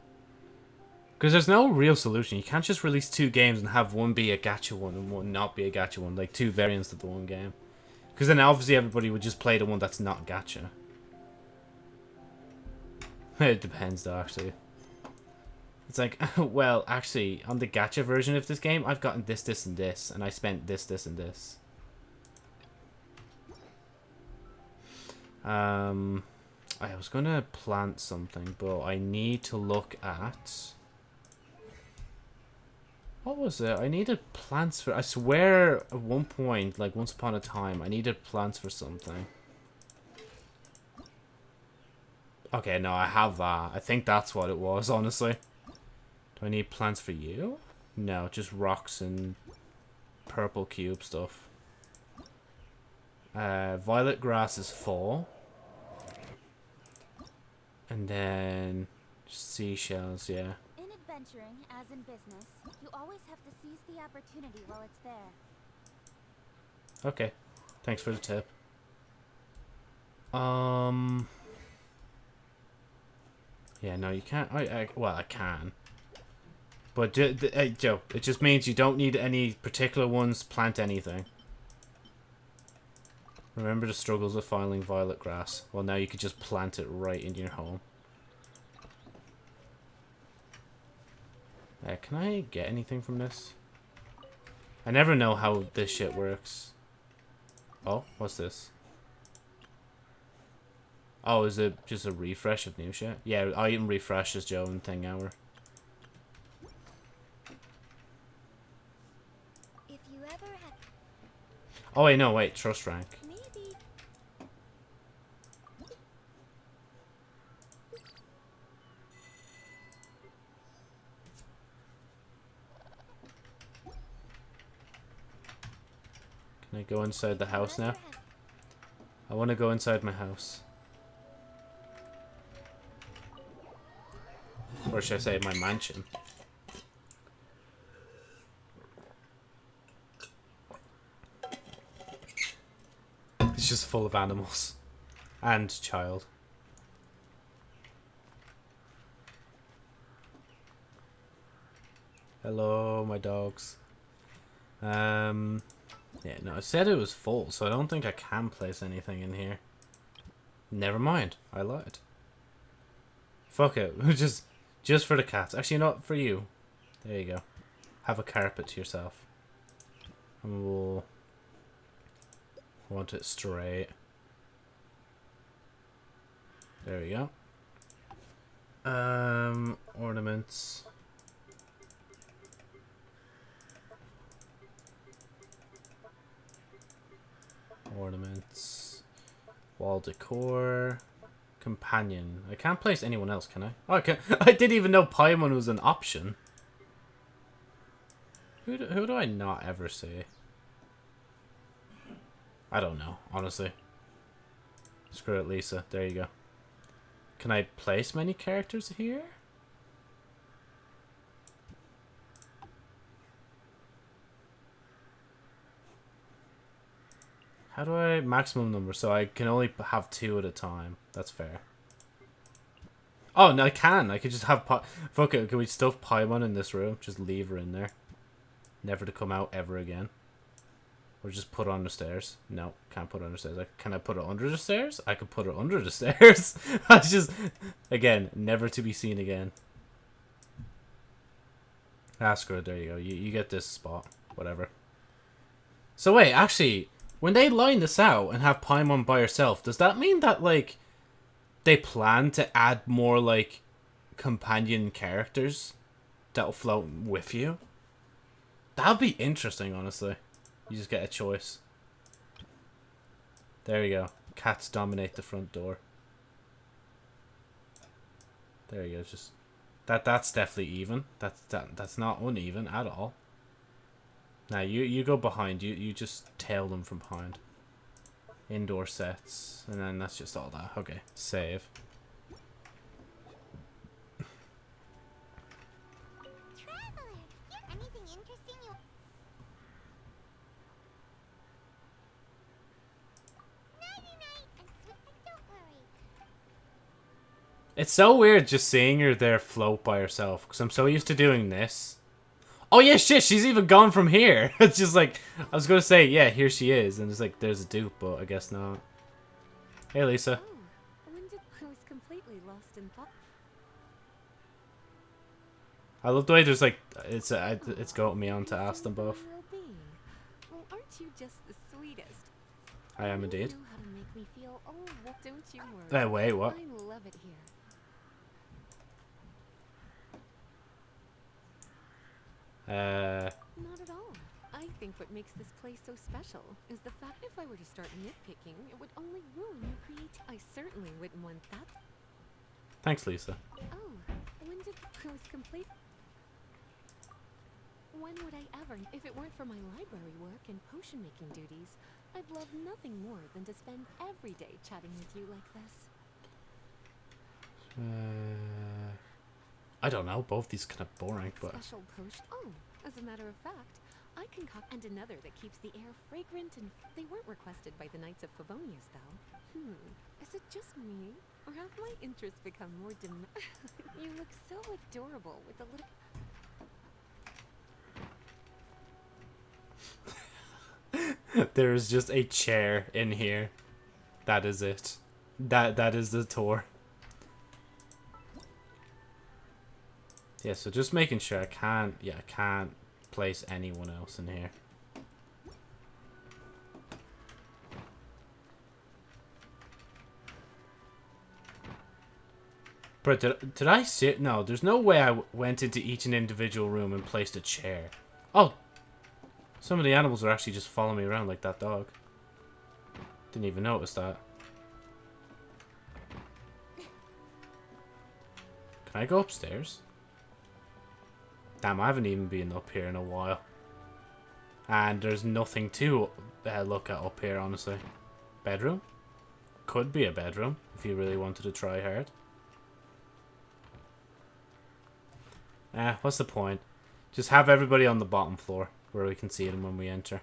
Because there's no real solution. You can't just release two games and have one be a gacha one and one not be a gacha one. Like two variants of the one game. Because then obviously everybody would just play the one that's not gacha. it depends though, actually. It's like, well, actually, on the gacha version of this game, I've gotten this, this, and this. And I spent this, this, and this. Um, I was going to plant something, but I need to look at... What was it? I needed plants for... I swear at one point, like once upon a time, I needed plants for something. Okay, no, I have that. I think that's what it was, honestly. Do I need plants for you? No, just rocks and purple cube stuff. Uh, violet grass is full. And then seashells, yeah. In adventuring, as in business, you always have to seize the opportunity while it's there. Okay. Thanks for the tip. Um. Yeah, no, you can't. I, I well, I can. But ju- th- hey, Joe, it just means you don't need any particular ones. Plant anything. Remember the struggles of finding violet grass. Well, now you could just plant it right in your home. Uh, can I get anything from this? I never know how this shit works. Oh, what's this? Oh, is it just a refresh of new shit? Yeah, I item refreshes Joe and Thing Hour. If you ever had Oh wait, no, wait, trust rank. Can I go inside the house now? I want to go inside my house. Or should I say my mansion? It's just full of animals. And child. Hello, my dogs. Um, yeah, no, it said it was full, so I don't think I can place anything in here. Never mind, I lied. Fuck it, just, just for the cats. Actually, not for you. There you go. Have a carpet to yourself. And we'll want it straight. There we go. Um, ornaments. Ornaments. Wall decor. Companion. I can't place anyone else, can I? Oh, I can. I didn't even know Paimon was an option. Who do, who do I not ever see? I don't know, honestly. Screw it, Lisa. There you go. Can I place many characters here? How do I maximum number? So I can only have two at a time. That's fair. Oh, no, I can. I could just have... Pi Fuck it. Can we stuff Paimon in this room? Just leave her in there. Never to come out ever again. Or just put her on the stairs. No, can't put her on the stairs. Like, can I put her under the stairs? I could put her under the stairs. I just... Again, never to be seen again. Ah, screw it. There you go. You, you get this spot. Whatever. So wait, actually... When they line this out and have Paimon by herself, does that mean that, like, they plan to add more, like, companion characters that'll float with you? That'd be interesting, honestly. You just get a choice. There you go. Cats dominate the front door. There you go. Just that. That's definitely even. That's that. That's not uneven at all. Now you you go behind. You you just tail them from behind. Indoor sets, and then that's just all that. Okay, save. It's so weird just seeing her there float by herself because I'm so used to doing this. Oh yeah, shit, she's even gone from here. it's just like I was gonna say, yeah, here she is, and it's like there's a dupe, but I guess not. Hey Lisa. Oh, did I was completely lost in thought. I love the way there's like it's uh, it's got me on to ask them both. Well-being. Aren't you just the sweetest? I am indeed. You know how to make me feel. Oh, don't you worry. Uh, wait, what? I love it here. Uh, Not at all. I think what makes this place so special is the fact if I were to start nitpicking, it would only ruin your creativity. I certainly wouldn't want that. thanks, Lisa. Oh, when did I was complete? When would I ever, if it weren't for my library work and potion making duties, I'd love nothing more than to spend every day chatting with you like this. Uh, I don't know. Both these kind of boring, but Special potion. Oh, as a matter of fact, I concoct and another that keeps the air fragrant and they weren't requested by the Knights of Favonius though. Hmm, is it just me? Or have my interests become more dim? you look so adorable with a little. there's just a chair in here. That is it. That that is the tour. Yeah, so just making sure I can't. Yeah, I can't place anyone else in here. But did, did I sit? No, there's no way I went into each and individual room and placed a chair. Oh, some of the animals are actually just following me around like that dog. Didn't even notice that. Can I go upstairs? Damn, I haven't even been up here in a while. And there's nothing to uh, look at up here, honestly. Bedroom? Could be a bedroom, if you really wanted to try hard. Eh, what's the point? Just have everybody on the bottom floor, where we can see them when we enter.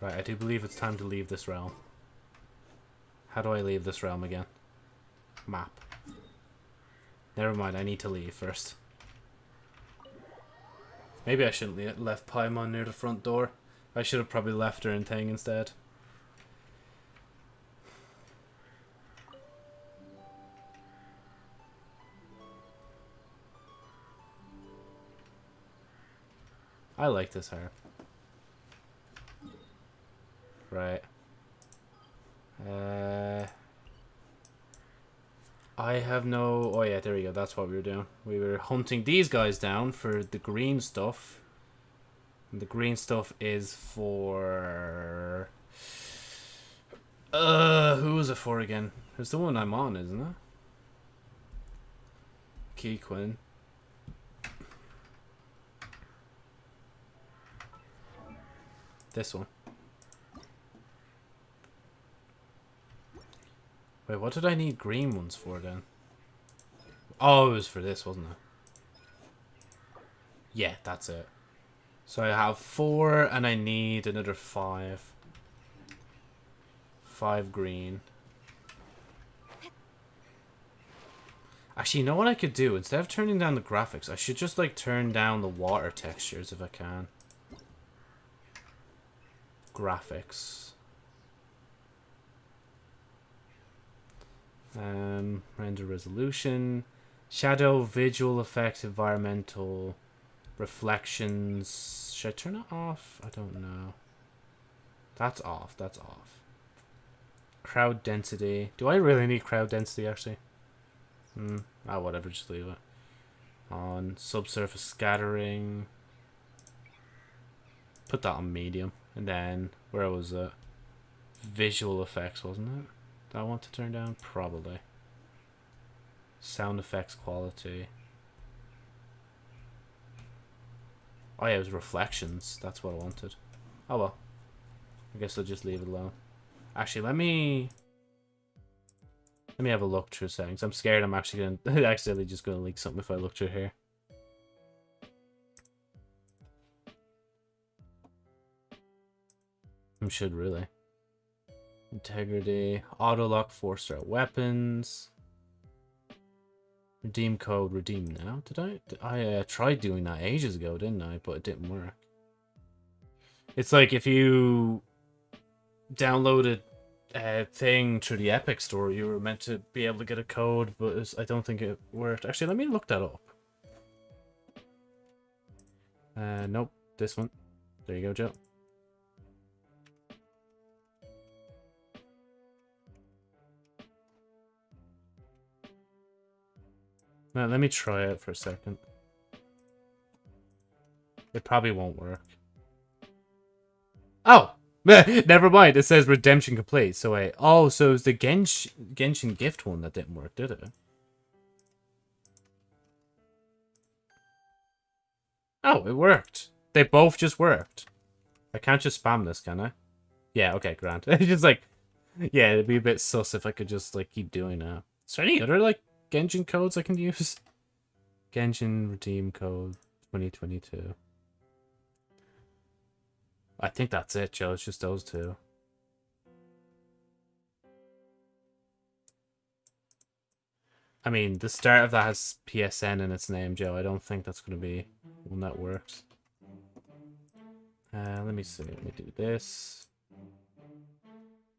Right, I do believe it's time to leave this realm. How do I leave this realm again? Map. Never mind, I need to leave first. Maybe I shouldn't le left Paimon near the front door. I should have probably left her in Tang instead. I like this harp. Right. Uh, I have no... Oh yeah, there we go. That's what we were doing. We were hunting these guys down for the green stuff. And the green stuff is for... Uh, who was it for again? It's the one I'm on, isn't it? Keqing. This one. Wait, what did I need green ones for then? Oh, it was for this, wasn't it? Yeah, that's it. So I have four, and I need another five. Five green. Actually, you know what I could do? Instead of turning down the graphics, I should just, like, turn down the water textures if I can. Graphics. Um, render resolution. Shadow, visual effects, environmental, reflections. Should I turn it off? I don't know. That's off. That's off. Crowd density. Do I really need crowd density, actually? Hmm. Ah, whatever. Just leave it. On subsurface scattering. Put that on medium. And then, where was it? Visual effects, wasn't it? Do I want to turn down? Probably. Sound effects quality. Oh yeah, it was reflections. That's what I wanted. Oh well. I guess I'll just leave it alone. Actually, let me... Let me have a look through settings. I'm scared I'm actually going to... accidentally just going to leak something if I look through here. I should really. Integrity. Auto lock, four star weapons. Redeem code, redeem now. Did I? I uh, tried doing that ages ago, didn't I? But it didn't work. It's like if you downloaded a thing through the Epic Store, you were meant to be able to get a code, but I don't think it worked. Actually, let me look that up. Uh, nope. This one. There you go, Joe. Now, let me try it for a second. It probably won't work. Oh! Never mind, it says redemption complete. So wait, oh, so it was the Gensh Genshin gift one that didn't work, did it? Oh, it worked. They both just worked. I can't just spam this, can I? Yeah, okay, Grant. it's just like, yeah, it'd be a bit sus if I could just like keep doing that. Is there any other like Genshin codes I can use? Genshin redeem code 2022. I think that's it, Joe. It's just those two. I mean, the start of that has PSN in its name, Joe. I don't think that's going to be one that works. Uh, let me see. Let me do this.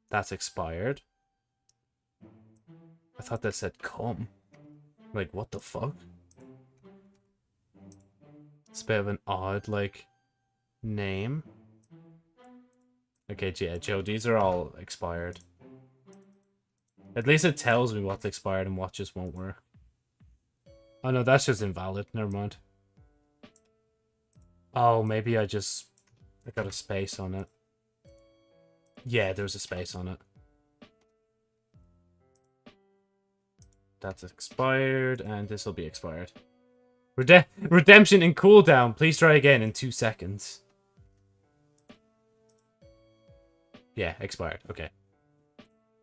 That's expired. I thought that said come. Like, what the fuck? It's a bit of an odd, like, name. Okay, yeah, Joe, these are all expired. At least it tells me what's expired and what just won't work. Oh no, that's just invalid. Never mind. Oh, maybe I just... I got a space on it. Yeah, there's a space on it. That's expired, and this will be expired. Rede redemption and cooldown. Please try again in two seconds. Yeah, expired. Okay.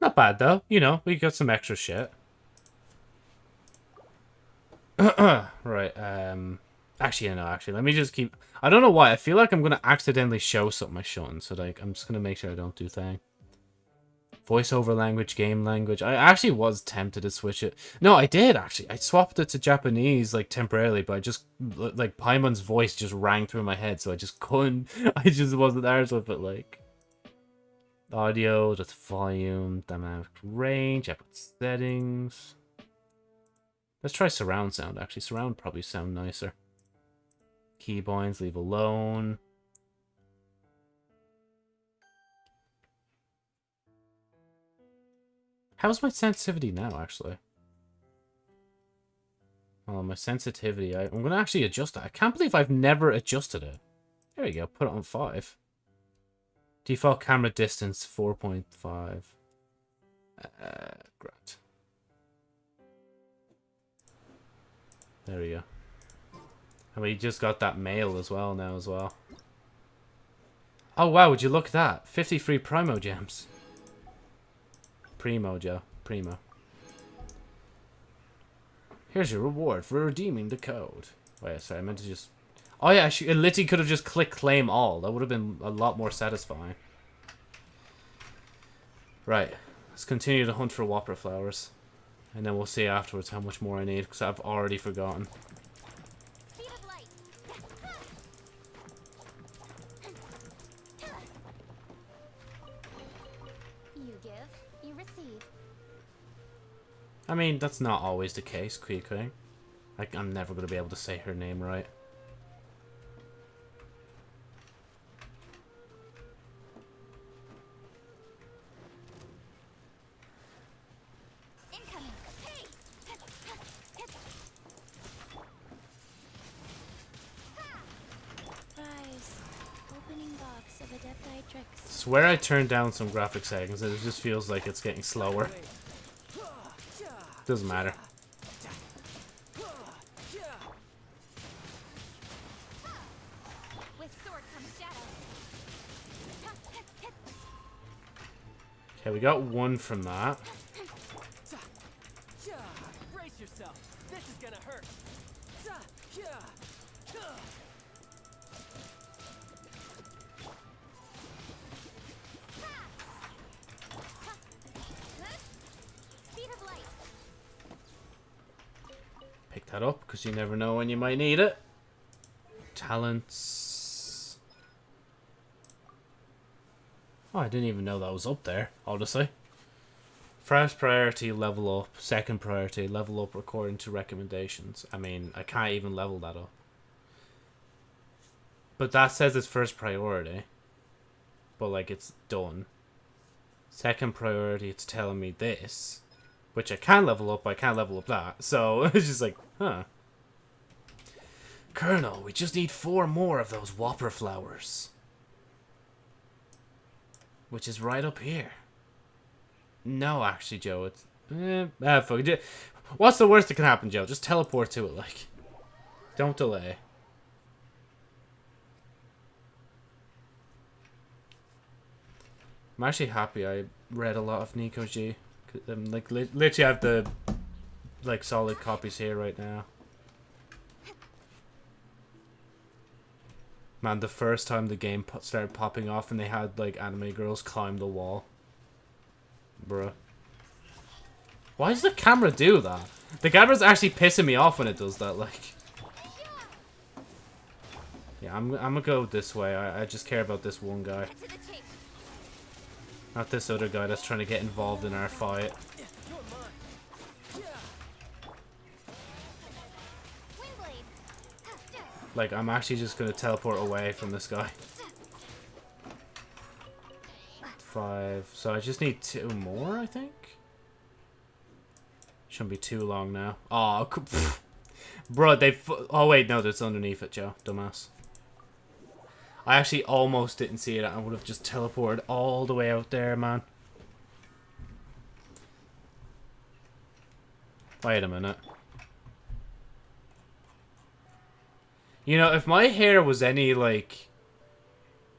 Not bad, though. You know, we got some extra shit. right, um... Actually, no, actually, let me just keep... I don't know why. I feel like I'm going to accidentally show something I shouldn't. So, like, I'm just going to make sure I don't do thing. Voiceover language, game language. I actually was tempted to switch it. No, I did, actually. I swapped it to Japanese, like, temporarily, but I just... Like, Paimon's voice just rang through my head, so I just couldn't... I just wasn't there with it, like... Audio, just volume, dynamic range, I put settings. Let's try surround sound, actually. Surround probably sound nicer. Keybinds, leave alone. How's my sensitivity now, actually? Oh, my sensitivity. I, am going to actually adjust it. I can't believe I've never adjusted it. There we go. Put it on 5. Default camera distance 4.5. Uh, great. There we go. And we just got that mail as well now as well. Oh wow, would you look at that? 53 Primogems. Primo, Joe. Primo. Here's your reward for redeeming the code. Wait, sorry, I meant to just... Oh yeah, she, Litty could have just clicked claim all. That would have been a lot more satisfying. Right. Let's continue to hunt for whopper flowers. And then we'll see afterwards how much more I need, because I've already forgotten. I mean, that's not always the case, Kui Like, I'm never going to be able to say her name right. Incoming. Hey! Rise. Opening box of Adepti Swear I turned down some graphic settings and it just feels like it's getting slower. Doesn't matter. Okay, we got one from that. Brace yourself. This is gonna hurt. That up, because you never know when you might need it. Talents. Oh, I didn't even know that was up there, honestly. First priority, level up. Second priority, level up according to recommendations. I mean, I can't even level that up. But that says it's first priority. But, like, it's done. Second priority, it's telling me this. Which I can level up, I can't level up that. So, it's just like, huh. Colonel, we just need four more of those whopper flowers. Which is right up here. No, actually, Joe, it's... Eh, ah, fuck it. What's the worst that can happen, Joe? Just teleport to it, like. Don't delay. I'm actually happy I read a lot of Nico G. Um, like, li literally I have the, like, solid copies here right now. Man, the first time the game started popping off and they had, like, anime girls climb the wall. Bruh. Why does the camera do that? The camera's actually pissing me off when it does that, like. Yeah, I'm, I'm gonna go this way. I, I just care about this one guy. Not this other guy that's trying to get involved in our fight. Like, I'm actually just gonna teleport away from this guy. Five. So I just need two more, I think? Shouldn't be too long now. Oh, bro, they. Oh wait, no, that's underneath it, Joe. Dumbass. I actually almost didn't see it. I would have just teleported all the way out there, man. Wait a minute. You know, if my hair was any, like...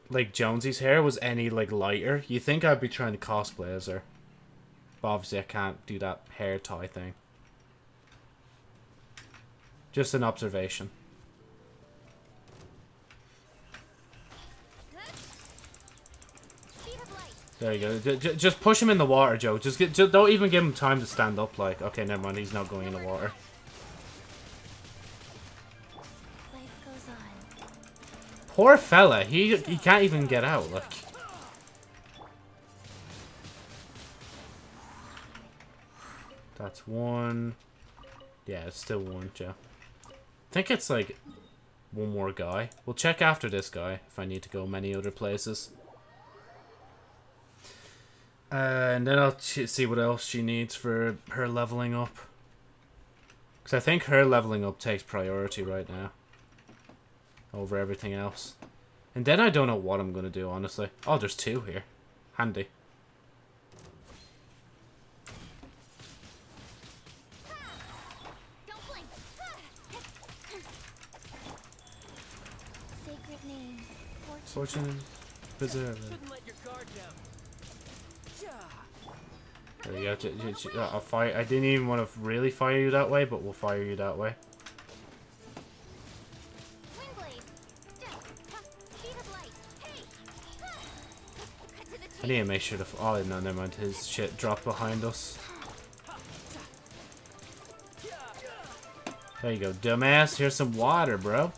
Like Jonesy's hair was any, like, lighter, you think I'd be trying to cosplay as her. But obviously I can't do that hair tie thing. Just an observation. There you go. Just push him in the water, Joe. Just, get, just don't even give him time to stand up. Like, okay, never mind. He's not going in the water. Poor fella. He he can't even get out. look. that's one. Yeah, it's still one, Joe. I think it's like one more guy. We'll check after this guy if I need to go many other places. Uh, and then I'll see what else she needs for her leveling up. Because I think her leveling up takes priority right now. Over everything else. And then I don't know what I'm going to do, honestly. Oh, there's two here. Handy. Don't blink. Sacred name. Fortune. Fortune Preserver. Shouldn't let your guard down. Yeah. There you go. Uh, I'll fire. I didn't even want to really fire you that way, but we'll fire you that way. I need to make sure the. Oh, no, never mind. His shit dropped behind us. There you go, dumbass. Here's some water, bro.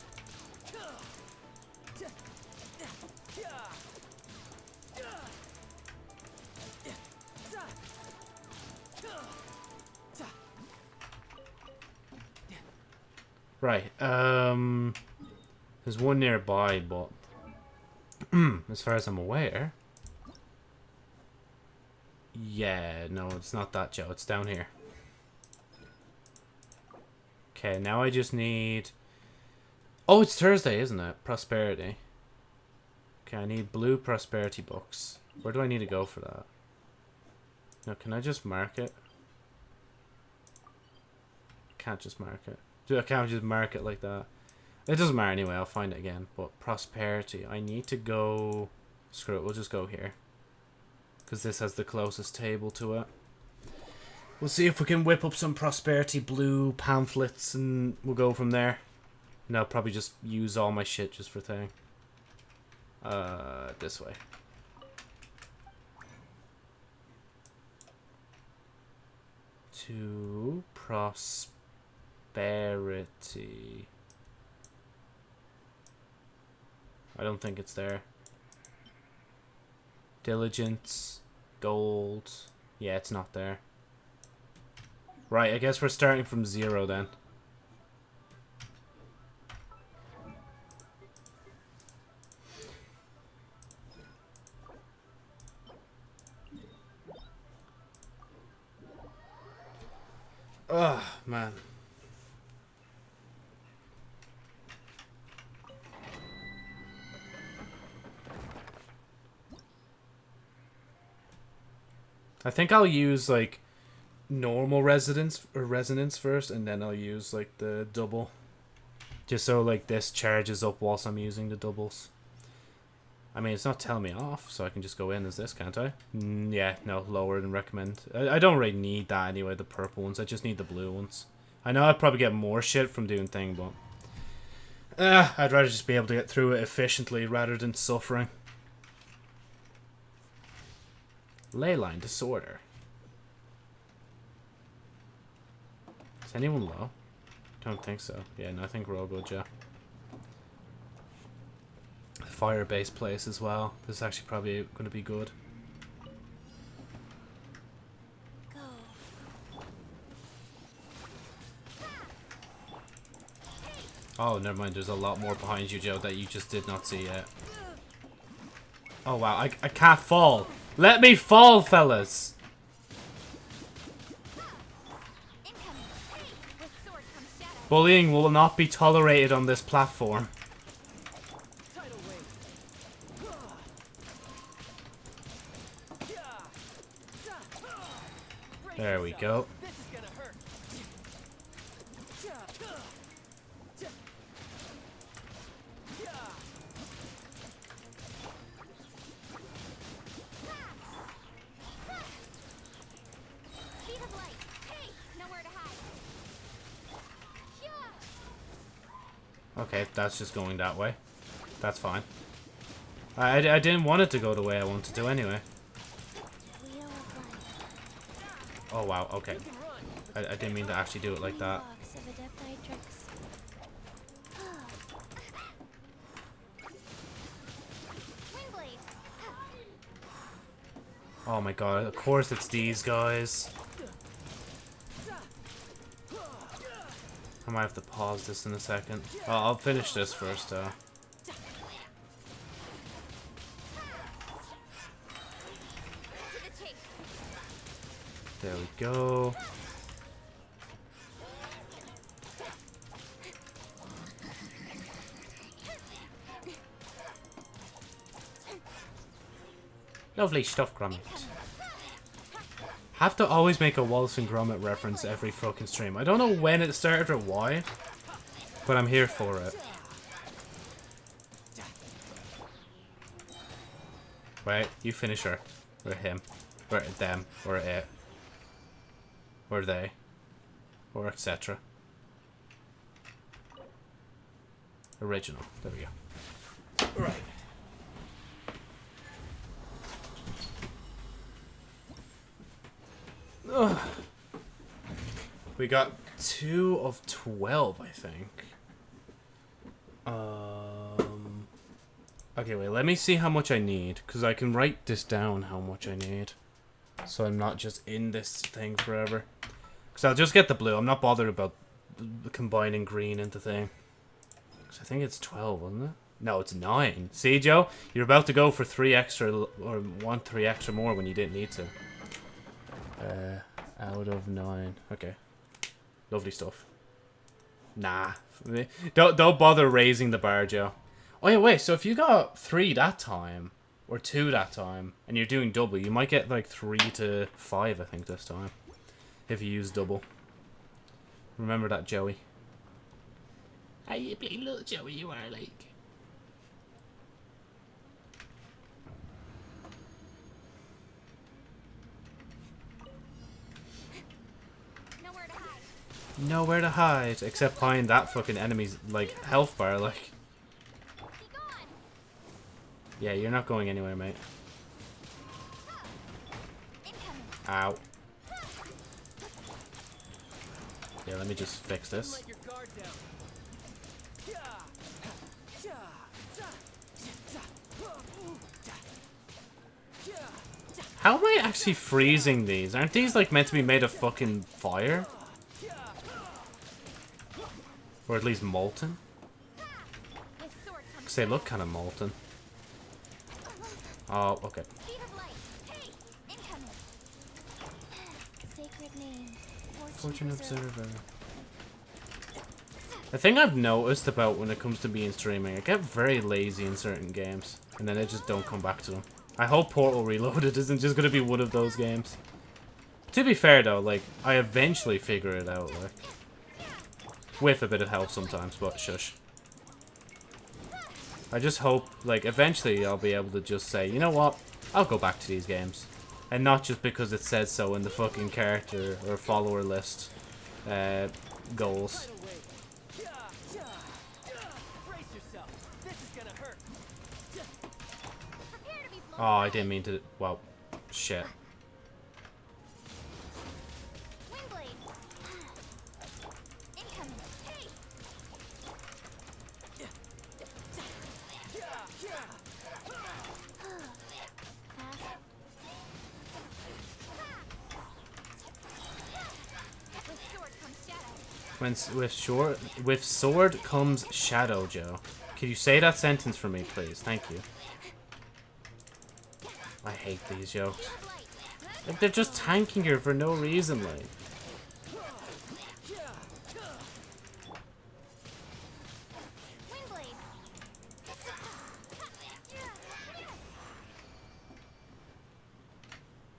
Right. Um. There's one nearby, but as far as I'm aware. Yeah, no, it's not that, Joe. It's down here. Okay, now I just need... Oh, it's Thursday, isn't it? Prosperity. Okay, I need blue prosperity books. Where do I need to go for that? No, can I just mark it? Can't just mark it. Do I can't just mark it like that. It doesn't matter anyway, I'll find it again. But prosperity, I need to go... Screw it, we'll just go here. Because this has the closest table to it. We'll see if we can whip up some prosperity blue pamphlets and we'll go from there. And I'll probably just use all my shit just for thing. Uh, this way. To prosperity. I don't think it's there. Diligence, gold. Yeah, it's not there. Right, I guess we're starting from zero then. Ugh, man. I think I'll use like normal residence or resonance first, and then I'll use like the double, just so like this charges up whilst I'm using the doubles. I mean, it's not telling me off, so I can just go in as this, can't I? Mm, yeah, no, lower than recommend. I, I don't really need that anyway, the purple ones. I just need the blue ones. I know I'd probably get more shit from doing thing, but... Uh, I'd rather just be able to get through it efficiently rather than suffering. Leyline disorder. Is anyone low? Don't think so. Yeah, no, I think we're all good, yeah. Fire base place as well. This is actually probably going to be good. Oh, never mind. There's a lot more behind you, Joe, that you just did not see yet. Oh, wow. I, I can't fall. Let me fall, fellas. Bullying will not be tolerated on this platform. There we go. Okay, that's just going that way. That's fine. I, I, didn't want it to go the way I wanted to anyway. Oh, wow. Okay. I, I didn't mean to actually do it like that. Oh my god, of course it's these guys. I might have to pause this in a second. Well, I'll finish this first, though. There we go. Lovely stuff, Grummy. Have to always make a Wallace and Gromit reference every fucking stream. I don't know when it started or why, but I'm here for it. Right, you finish her. Or him. Or them. Or it. Or they. Or etc. Original. There we go. Right. Ugh. We got two of twelve, I think. Um. Okay, wait. Let me see how much I need, because I can write this down. How much I need, so I'm not just in this thing forever. Because I'll just get the blue. I'm not bothered about combining green into thing. Because I think it's twelve, isn't it? No, it's nine. See, Joe, you're about to go for three extra, or one three extra more when you didn't need to. Uh, out of nine. Okay. Lovely stuff. Nah. Don't don't bother raising the bar, Joe. Oh yeah, wait. So if you got three that time, or two that time, and you're doing double, you might get like three to five, I think, this time. If you use double. Remember that, Joey. How you big little Joey you are, like. Nowhere to hide, except behind that fucking enemy's, like, health bar, like. Yeah, you're not going anywhere, mate. Ow. Yeah, let me just fix this. How am I actually freezing these? Aren't these, like, meant to be made of fucking fire? Yeah. Or at least molten? With sword comes Because they look kind of molten. Oh, okay. speed of light. Hey, incoming. Sacred name. Fortune Observer. The thing I've noticed about when it comes to being streaming, I get very lazy in certain games. And then I just don't come back to them. I hope Portal Reloaded isn't just going to be one of those games. To be fair though, like, I eventually figure it out, like. With a bit of help sometimes, but shush. I just hope, like, eventually I'll be able to just say, you know what, I'll go back to these games. And not just because it says so in the fucking character or follower list uh, goals. Oh, I didn't mean to. Well, shit. When with short with sword comes shadow, Joe. Can you say that sentence for me, please? Thank you. I hate these jokes. Like they're just tanking her for no reason, like.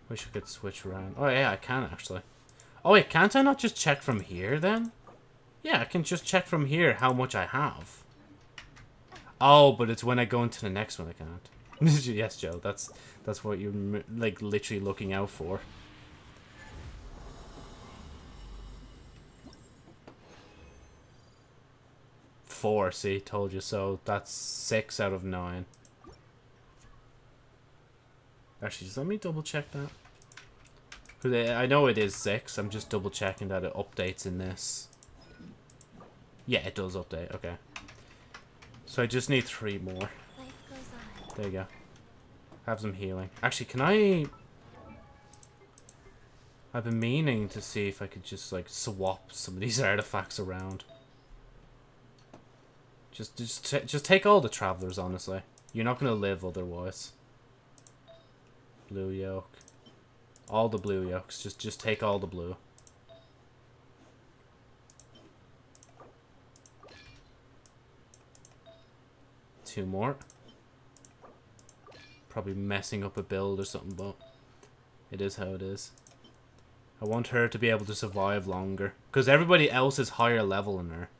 Wish I could switch around. Oh yeah, I can actually. Oh wait, can't I not just check from here then? Yeah, I can just check from here how much I have. Oh, but it's when I go into the next one I can't. yes, Joe, that's that's what you're like literally looking out for. Four, see, told you so. That's six out of nine. Actually, just let me double check that. 'Cause I I know it is six. I'm just double checking that it updates in this. Yeah, it does update. Okay. So I just need three more. Life goes on. There you go. Have some healing. Actually, can I... I've been meaning to see if I could just, like, swap some of these artifacts around. Just, just, just take all the travelers, honestly. You're not going to live otherwise. Blue yoke. All the blue yokes. Just, just take all the blue. Two more. probably messing up a build or something, but it is how it is. I want her to be able to survive longer. Because everybody else is higher level than her.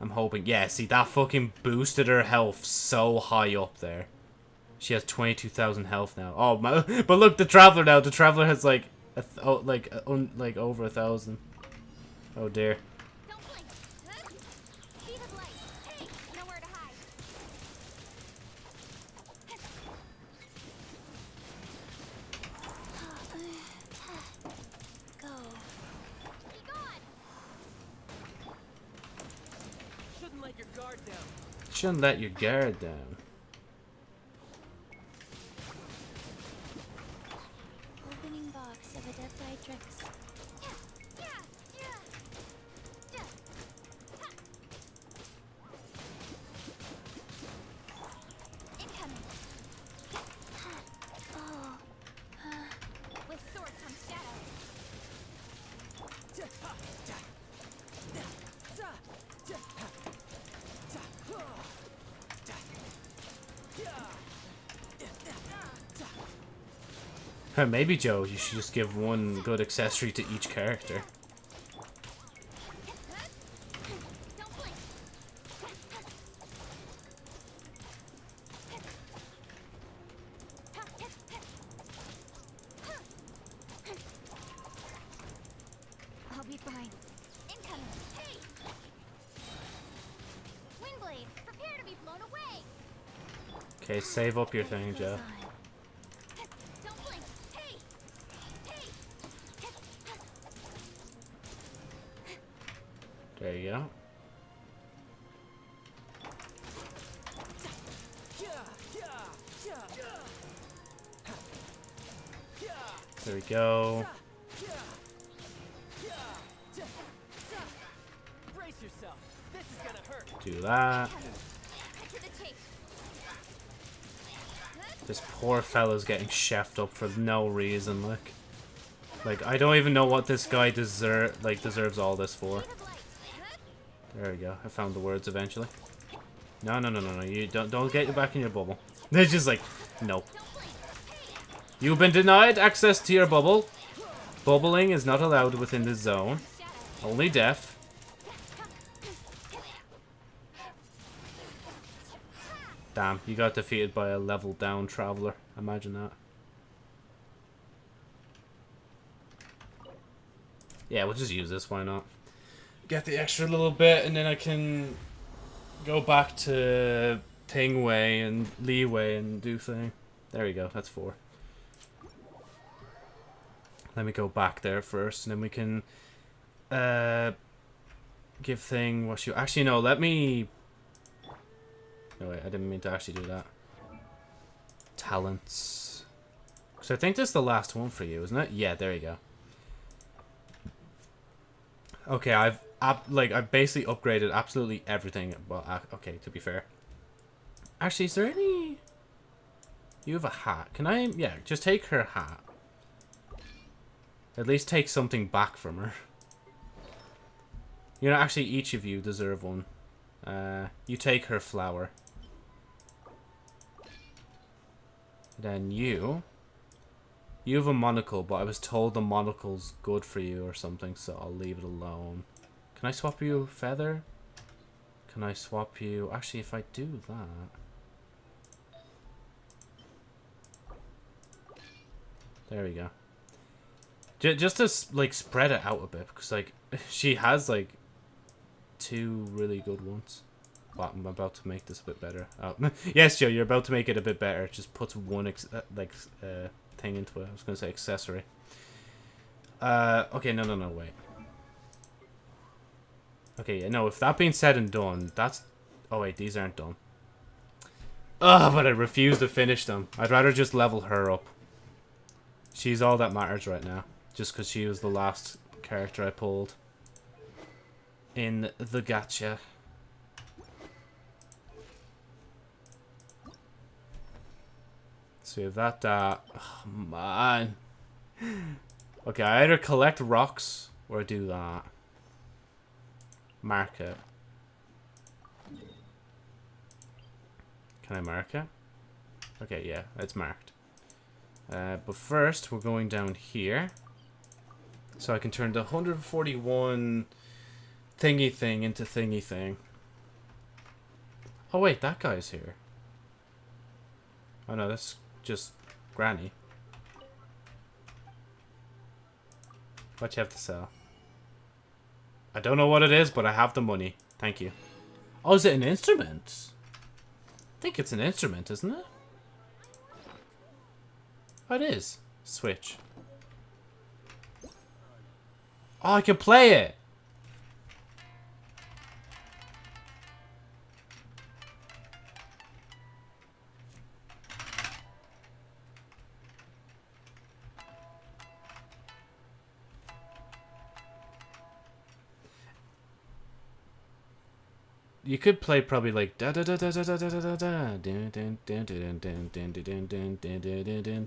I'm hoping. Yeah, see, that fucking boosted her health so high up there. She has 22,000 health now. Oh, my. But look, the Traveler now. The Traveler has, like, oh, like, un like over a thousand. Oh, dear. Don't blink. Huh? Speed of light. Hey, nowhere to hide. Go. Be gone. Shouldn't let your guard down. Shouldn't let your guard down. Maybe, Joe, you should just give one good accessory to each character. Don't blink. I'll be fine. Incoming. Hey! Windblade, prepare to be blown away. Okay, save up your thing, Joe. Fella's getting chefed up for no reason, like. Like, I don't even know what this guy deserve, like, deserves all this for. There we go. I found the words eventually. No, no, no, no, no. You don't, don't get you back in your bubble. They're just like, nope. You've been denied access to your bubble. Bubbling is not allowed within this zone. Only death. Damn, you got defeated by a level down traveler. Imagine that. Yeah, we'll just use this, why not? Get the extra little bit, and then I can go back to Tingway and Liyue and do thing. There we go, that's four. Let me go back there first, and then we can uh, give thing what you... Actually, no, let me... No, wait, I didn't mean to actually do that. Talents. So I think this is the last one for you, isn't it? Yeah, there you go. Okay, I've like I've basically upgraded absolutely everything. Well, okay, to be fair. Actually, is there any? You have a hat. Can I? Yeah, just take her hat. At least take something back from her. You know, actually, each of you deserve one. Uh, you take her flower. Then you. You have a monocle, but I was told the monocle's good for you or something, so I'll leave it alone. Can I swap you a feather? Can I swap you... Actually, if I do that... There we go. J just to, like, spread it out a bit, because, like, she has, like, two really good ones. But I'm about to make this a bit better. Oh, yes, Joe, you're about to make it a bit better. Just puts one, uh, like, uh, thing into it. I was going to say accessory. Uh, okay, no, no, no, wait. Okay, no, if that being said and done, that's... Oh, wait, these aren't done. Ugh, but I refuse to finish them. I'd rather just level her up. She's all that matters right now. Just because she was the last character I pulled. In the gacha. Have that, that. Oh, man. Okay, I either collect rocks or do that. Mark it. Can I mark it? Okay, yeah, it's marked. Uh, but first, we're going down here. So I can turn the 141 thingy thing into thingy thing. Oh wait, that guy's here. Oh no, that's just Granny. What you have to sell? I don't know what it is, but I have the money. Thank you. Oh, is it an instrument? I think it's an instrument, isn't it? Oh, it is. Switch. Oh, I can play it! You could play probably like da da da da da da da da da da. You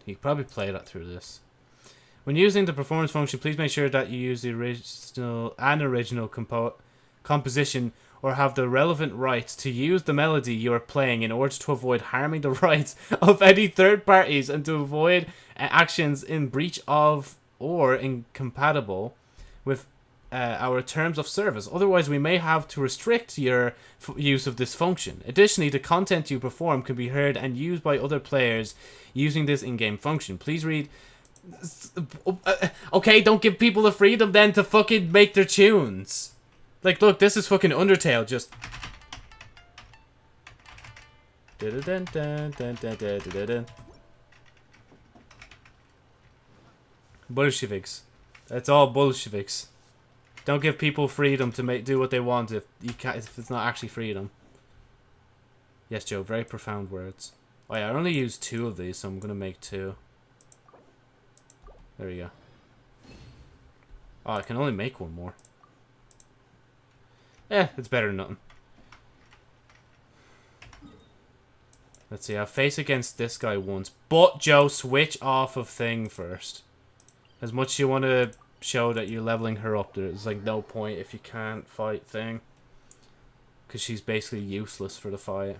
could probably play that through this. When using the performance function, please make sure that you use the original and original compo composition or have the relevant rights to use the melody you are playing in order to avoid harming the rights of any third parties and to avoid uh, actions in breach of or incompatible with uh, our terms of service. Otherwise, we may have to restrict your use of this function. Additionally, the content you perform can be heard and used by other players using this in-game function. Please read. uh, Okay, don't give people the freedom then to fucking make their tunes. Like, look, this is fucking Undertale. Just. Bolsheviks. That's all Bolsheviks. Don't give people freedom to make do what they want if you can't, if it's not actually freedom. Yes, Joe. Very profound words. Oh yeah, I only used two of these, so I'm gonna make two. There we go. Oh, I can only make one more. Eh, it's better than nothing. Let's see, I'll face against this guy once. But, Joe, switch off of thing first. As much as you want to show that you're leveling her up, there's like no point if you can't fight thing. Because she's basically useless for the fight.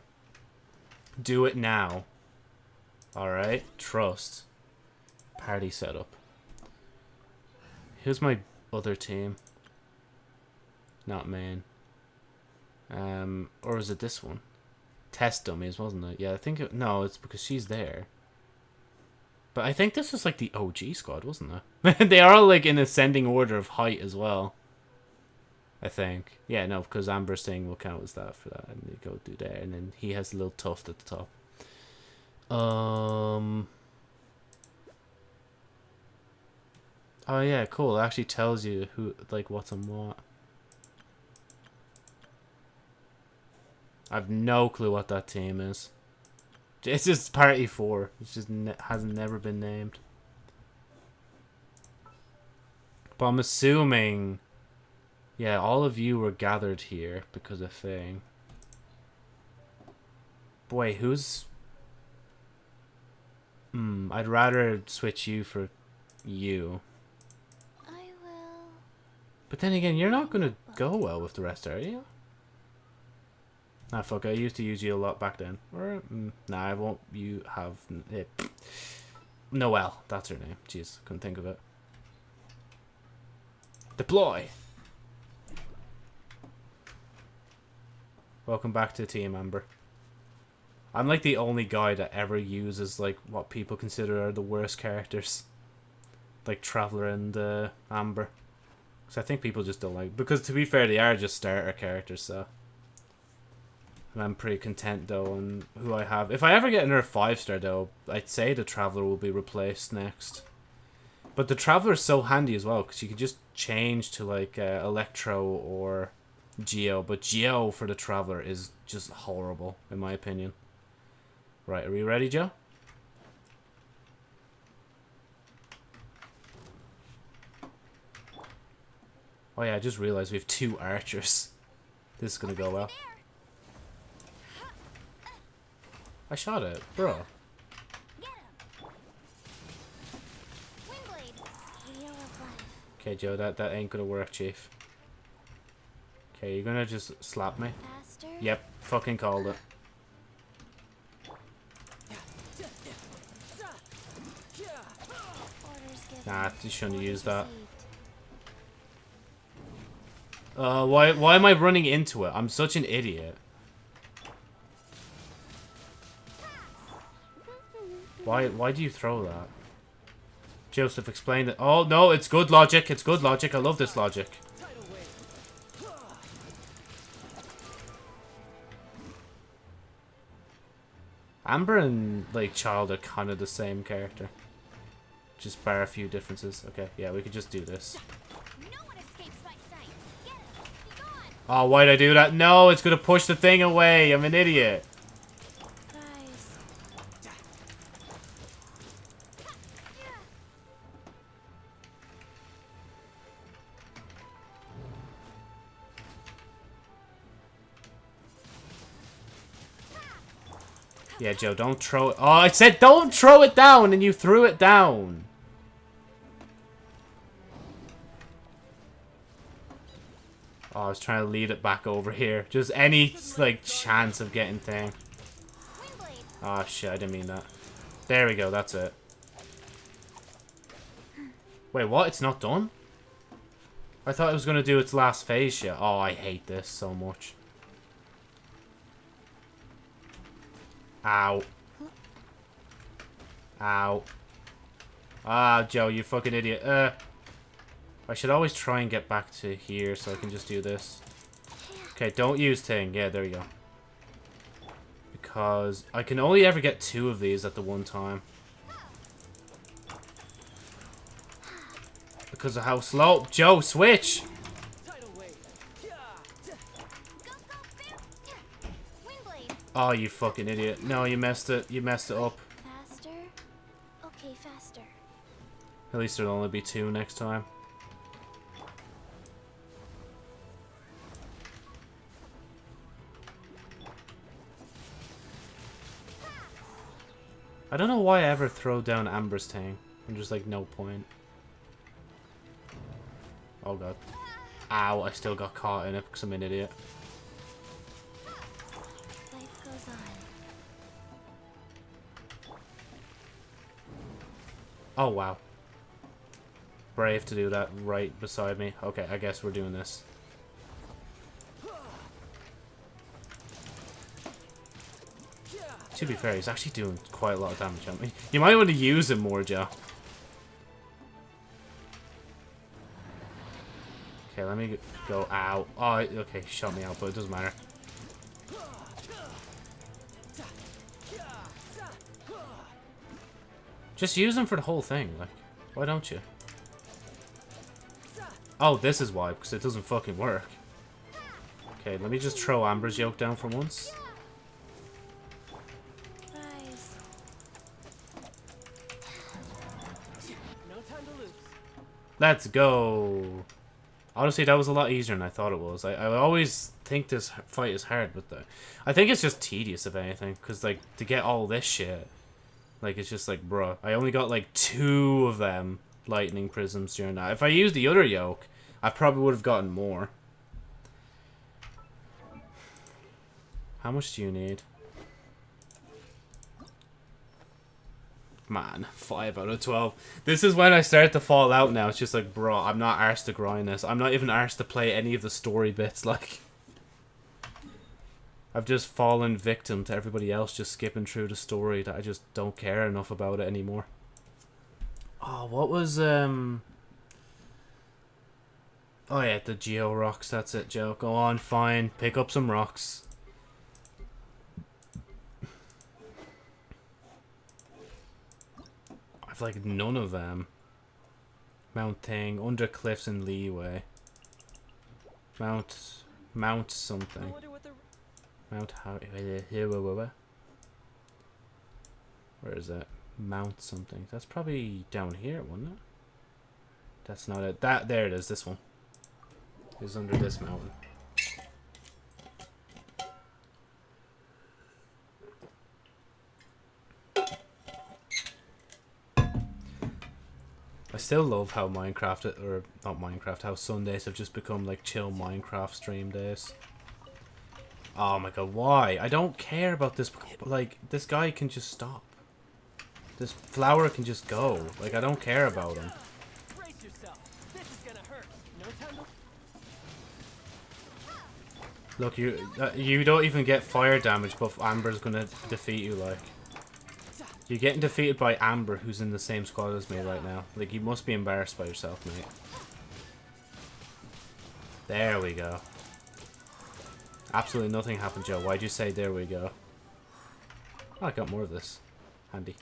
Do it now. Alright, trust. Party setup. Here's my other team. Not main. Um, or is it this one? Test dummies, wasn't it? Yeah, I think it, no, it's because she's there. But I think this was like the OG squad, wasn't it? they are like in ascending order of height as well. I think. Yeah, no, because Amber's thing will count as that for that. And they go do there. And then he has a little tuft at the top. Um. Oh yeah, cool. It actually tells you who, like, what's on what. I've no clue what that team is. It's just Party 4. It just ne hasn't never been named. But I'm assuming... Yeah, all of you were gathered here because of thing. Boy, who's... Hmm, I'd rather switch you for you. I will. But then again, you're not gonna go well with the rest, are you? Ah, fuck, I used to use you a lot back then. Or, mm, nah, I won't you have... It. Noelle, that's her name. Jeez, couldn't think of it. Deploy! Welcome back to Team Amber. I'm like the only guy that ever uses like what people consider are the worst characters. Like Traveler and uh, Amber. Because I think people just don't like... Because to be fair, they are just starter characters, so... And I'm pretty content though on who I have. If I ever get another 5 star though, I'd say the Traveler will be replaced next. But the Traveler is so handy as well, because you can just change to like uh, Electro or Geo. But Geo for the Traveler is just horrible, in my opinion. Right, are we ready, Joe? Oh yeah, I just realized we have two archers. This is gonna go well. I shot it, bro. Okay, Joe, that, that ain't gonna work, Chief. Okay, you're gonna just slap me? Faster? Yep, fucking called it. Nah, you shouldn't use that. Uh, why, why am I running into it? I'm such an idiot. Why, why do you throw that? Joseph, explained it. Oh, no, it's good logic. It's good logic. I love this logic. Amber and, like, Childe are kind of the same character. Just bar a few differences. Okay, yeah, we could just do this. No one escapes my sights. Get him. Be gone. Oh, why'd I do that? No, it's gonna push the thing away. I'm an idiot. Yeah, Joe, don't throw it. Oh, I said don't throw it down, and you threw it down. Oh, I was trying to lead it back over here. Just any, like, chance of getting thing. Oh, ah, shit, I didn't mean that. There we go, that's it. Wait, what? It's not done? I thought it was going to do its last phase yet. Oh, I hate this so much. Ow. Ow. Ah, Joe, you fucking idiot. Uh, I should always try and get back to here so I can just do this. Okay, don't use thing. Yeah, there you go. Because I can only ever get two of these at the one time. Because of how slow... Joe, switch! Oh, you fucking idiot. No, you messed it. You messed it up. Faster. Okay, faster. At least there'll only be two next time. I don't know why I ever throw down Amber's thing. I'm just like, no point. Oh god. Ow, I still got caught in it because I'm an idiot. Oh, wow. Brave to do that right beside me. Okay, I guess we're doing this. To be fair, he's actually doing quite a lot of damage on me. You might want to use him more, Joe. Okay, let me go out. Oh, okay, shot me out, but it doesn't matter. Just use them for the whole thing. Like, why don't you? Oh, this is why, because it doesn't fucking work. Okay, let me just throw Amber's yoke down for once. Let's go. Honestly, that was a lot easier than I thought it was. I, I always think this fight is hard, but the, I think it's just tedious, if anything. Because, like, to get all this shit, like, it's just like, bruh. I only got, like, two of them lightning prisms during that. If I used the other yoke, I probably would have gotten more. How much do you need? Man, 5 out of 12. This is when I start to fall out now. It's just like, bro, I'm not arsed to grind this. I'm not even arsed to play any of the story bits, like... I've just fallen victim to everybody else just skipping through the story that I just don't care enough about it anymore. Oh, what was, um... Oh yeah, the Geo rocks, that's it, Joe. Go on, fine. Pick up some rocks. I've like none of them. Mount thing, under cliffs and Liyue. Mount, mount something. Mount how? Here, where, where, where? Where is that? Mount something. That's probably down here, wasn't it? That's not it. That there it is. This one is under this mountain. I still love how Minecraft, or not Minecraft, how Sundays have just become like chill Minecraft stream days. Oh my god, why? I don't care about this. Like, this guy can just stop. This flower can just go. Like, I don't care about him. Look, you uh, you don't even get fire damage, but Amber's gonna defeat you, like. You're getting defeated by Amber, who's in the same squad as me right now. Like, you must be embarrassed by yourself, mate. There we go. Absolutely nothing happened, Joe. Why'd you say there we go? Oh, I got more of this. Handy.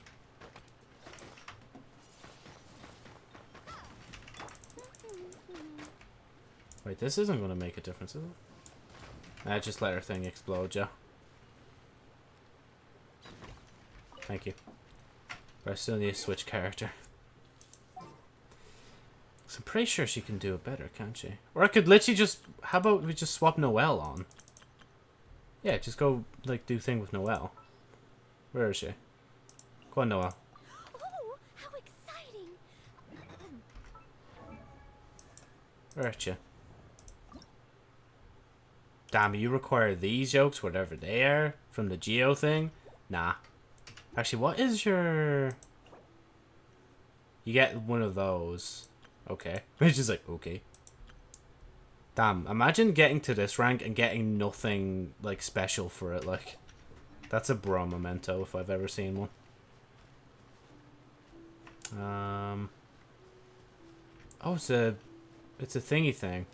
Wait, this isn't going to make a difference, is it? Uh, just let her thing explode, Joe. Thank you. But I still need to switch character. So I'm pretty sure she can do it better, can't she? Or I could literally just... How about we just swap Noelle on? Yeah, just go, like, do thing with Noelle. Where is she? Go on, Noelle. Oh, how exciting! Where are you? Damn, you require these yokes, whatever they are, from the Geo thing? Nah. Actually, what is your... You get one of those. Okay. Which is like, okay. Damn, imagine getting to this rank and getting nothing, like, special for it, like... That's a bro memento, if I've ever seen one. Um... Oh, it's a... It's a thingy thing.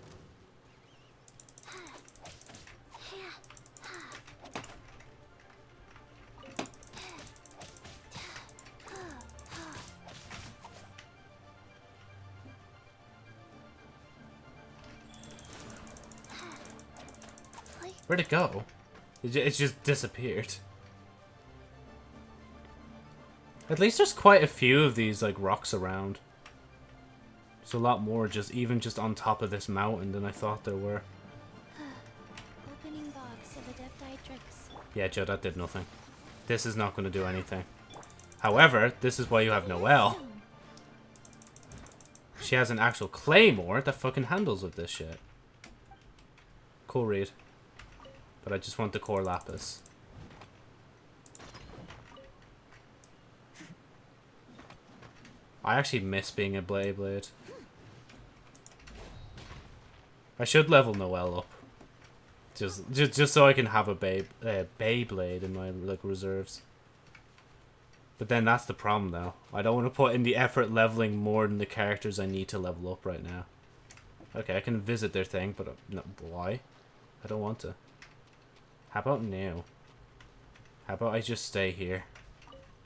Where'd it go? It, it just disappeared. At least there's quite a few of these, like, rocks around. There's a lot more just, even just on top of this mountain than I thought there were. Opening box of Adepti Yeah, Joe, that did nothing. This is not going to do anything. However, this is why you have Noelle. She has an actual claymore that fucking handles with this shit. Cool read. But I just want the core lapis. I actually miss being a Blade Blade. I should level Noelle up. Just, just, just so I can have a Bay, uh, Beyblade in my like reserves. But then that's the problem, though. I don't want to put in the effort leveling more than the characters I need to level up right now. Okay, I can visit their thing, but uh, no, why? I don't want to. How about now? How about I just stay here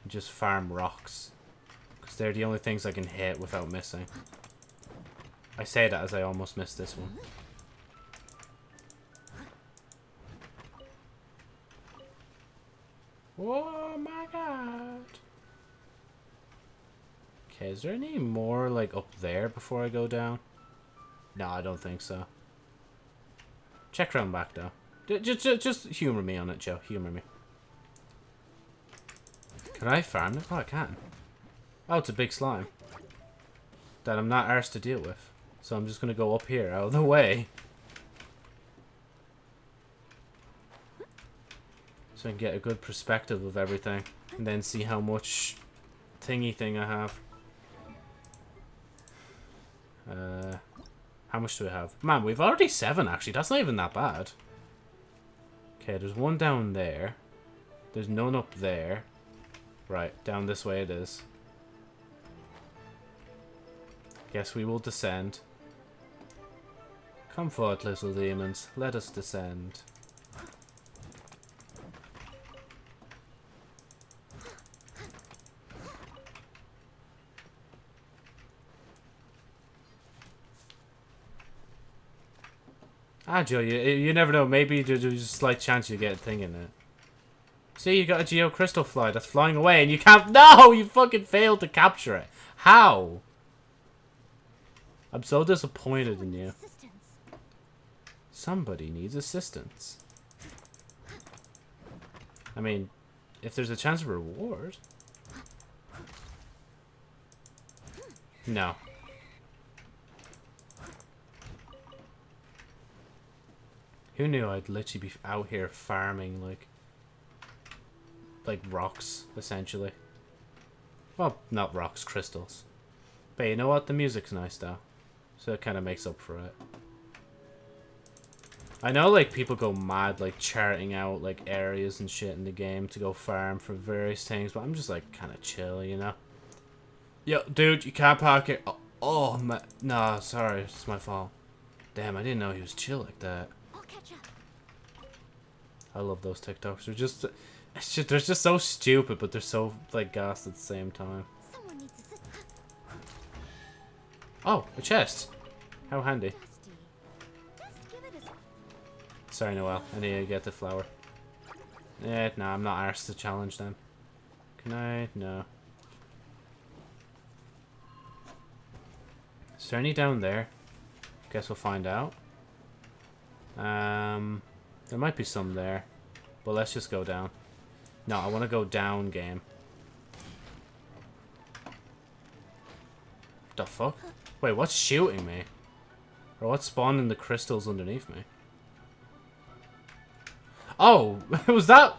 and just farm rocks? Because they're the only things I can hit without missing. I say that as I almost missed this one. Oh my god. Okay, is there any more, like, up there before I go down? No, I don't think so. Check around back, though. Just, just, just humor me on it, Joe. Humor me. Can I farm it? Oh, I can. Oh, it's a big slime. That I'm not arsed to deal with. So I'm just going to go up here, out of the way. So I can get a good perspective of everything. And then see how much thingy thing I have. Uh, how much do we have? Man, we've already seven, actually. That's not even that bad. Okay, there's one down there. There's none up there. Right, down this way it is. Guess we will descend. Come forth, little demons. Let us descend. Ah, Joe, you, you never know. Maybe there's a slight chance you get a thing in it. See, you got a Geo Crystal Fly that's flying away and you can't... No! You fucking failed to capture it. How? I'm so disappointed in you. Somebody needs assistance. I mean, if there's a chance of reward... No. Who knew I'd literally be out here farming, like... Like rocks, essentially. Well, not rocks, crystals. But you know what? The music's nice, though. So it kind of makes up for it. I know, like, people go mad, like, charting out, like, areas and shit in the game to go farm for various things, but I'm just, like, kind of chill, you know? Yo, dude, you can't park it. Oh, oh my, no, sorry, it's my fault. Damn, I didn't know he was chill like that. Catch up. I love those TikToks. They're just, it's just, they're just so stupid, but they're so, like, gassed at the same time. Someone needs to sit. Oh, a chest. How handy. Dusty. Just give it a Sorry, Noelle. I need to get the flower. Eh, no, I'm not arsed to challenge them. Can I? No. Is there any down there? Guess we'll find out. Um, there might be some there. But let's just go down. No, I want to go down, game. The fuck? Wait, what's shooting me? Or what's spawning the crystals underneath me? Oh, was that...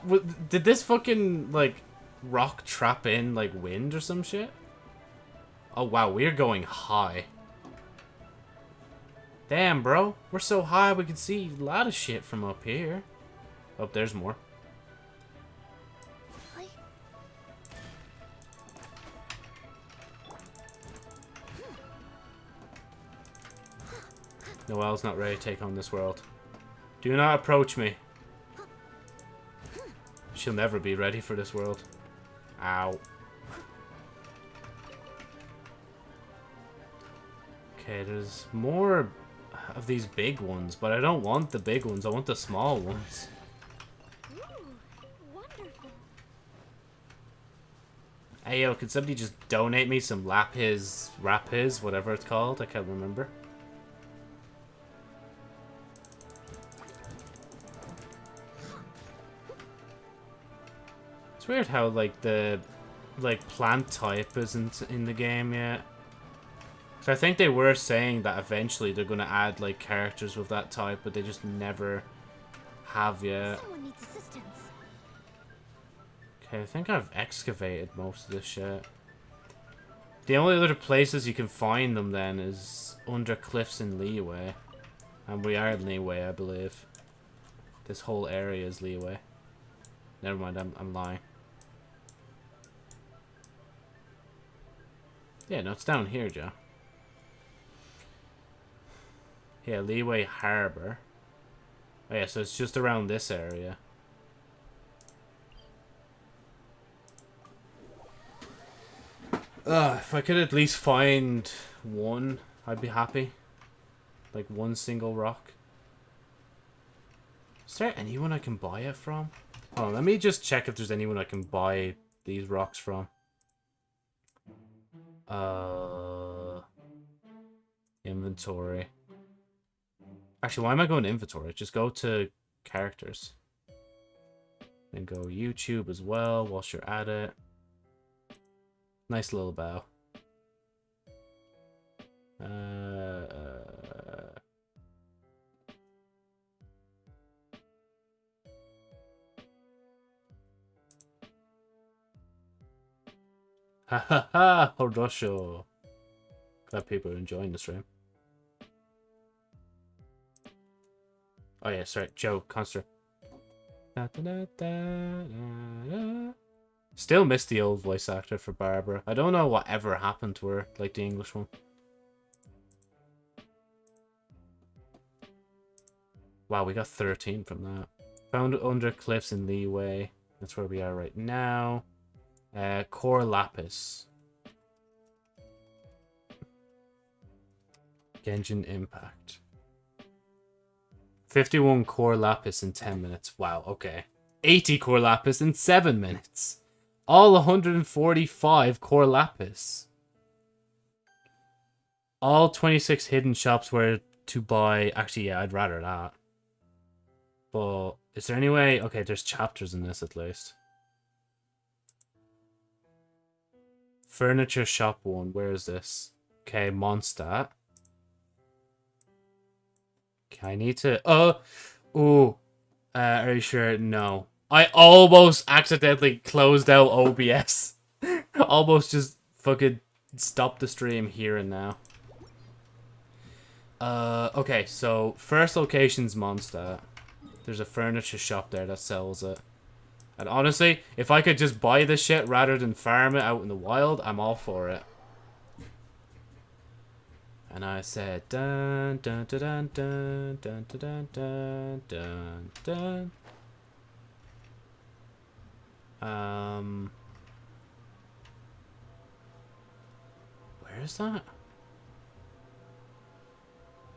Did this fucking, like, rock trap in, like, wind or some shit? Oh, wow, we're going high. Damn, bro. We're so high we can see a lot of shit from up here. Oh, there's more. Noelle's not ready to take on this world. Do not approach me. She'll never be ready for this world. Ow. Okay, there's more of these big ones, but I don't want the big ones. I want the small ones. Hey, yo, could somebody just donate me some lapis, rapis, whatever it's called? I can't remember. It's weird how, like, the, like, plant type isn't in the game yet. So I think they were saying that eventually they're going to add, like, characters with that type, but they just never have yet. Someone needs assistance. Okay, I think I've excavated most of this shit. The only other places you can find them then is under cliffs in Liyue. And we are in Liyue, I believe. This whole area is Liyue. Never mind, I'm, I'm lying. Yeah, no, it's down here, Joe. Yeah, Liyue Harbor. Oh yeah, so it's just around this area. Ugh, if I could at least find one, I'd be happy. Like one single rock. Is there anyone I can buy it from? Oh, let me just check if there's anyone I can buy these rocks from. Uh, inventory. Actually, why am I going to inventory? Just go to characters. Then go YouTube as well whilst you're at it. Nice little bow. Uh, ha ha ha! Horosho. Glad people are enjoying the stream. Oh yeah, sorry, Joe Conster. Da, da, da. Still miss the old voice actor for Barbara. I don't know what ever happened to her, like the English one. Wow, we got 13 from that. Found under cliffs in Liyue. That's where we are right now. Uh, Core Lapis. Genshin Impact. 51 Core Lapis in 10 minutes. Wow, okay. 80 Core Lapis in 7 minutes. All 145 Core Lapis. All 26 hidden shops where to buy... Actually, yeah, I'd rather that. But is there any way... Okay, there's chapters in this at least. Furniture shop one. Where is this? Okay, Mondstadt. Okay, I need to... Oh! Ooh. Uh, are you sure? No. I almost accidentally closed out OBS. almost just fucking stopped the stream here and now. Uh, okay, so first location's Mondstadt. There's a furniture shop there that sells it. And honestly, if I could just buy this shit rather than farm it out in the wild, I'm all for it. And I said dun dun dun dun dun dun dun dun dun dun dun. Um Where is that?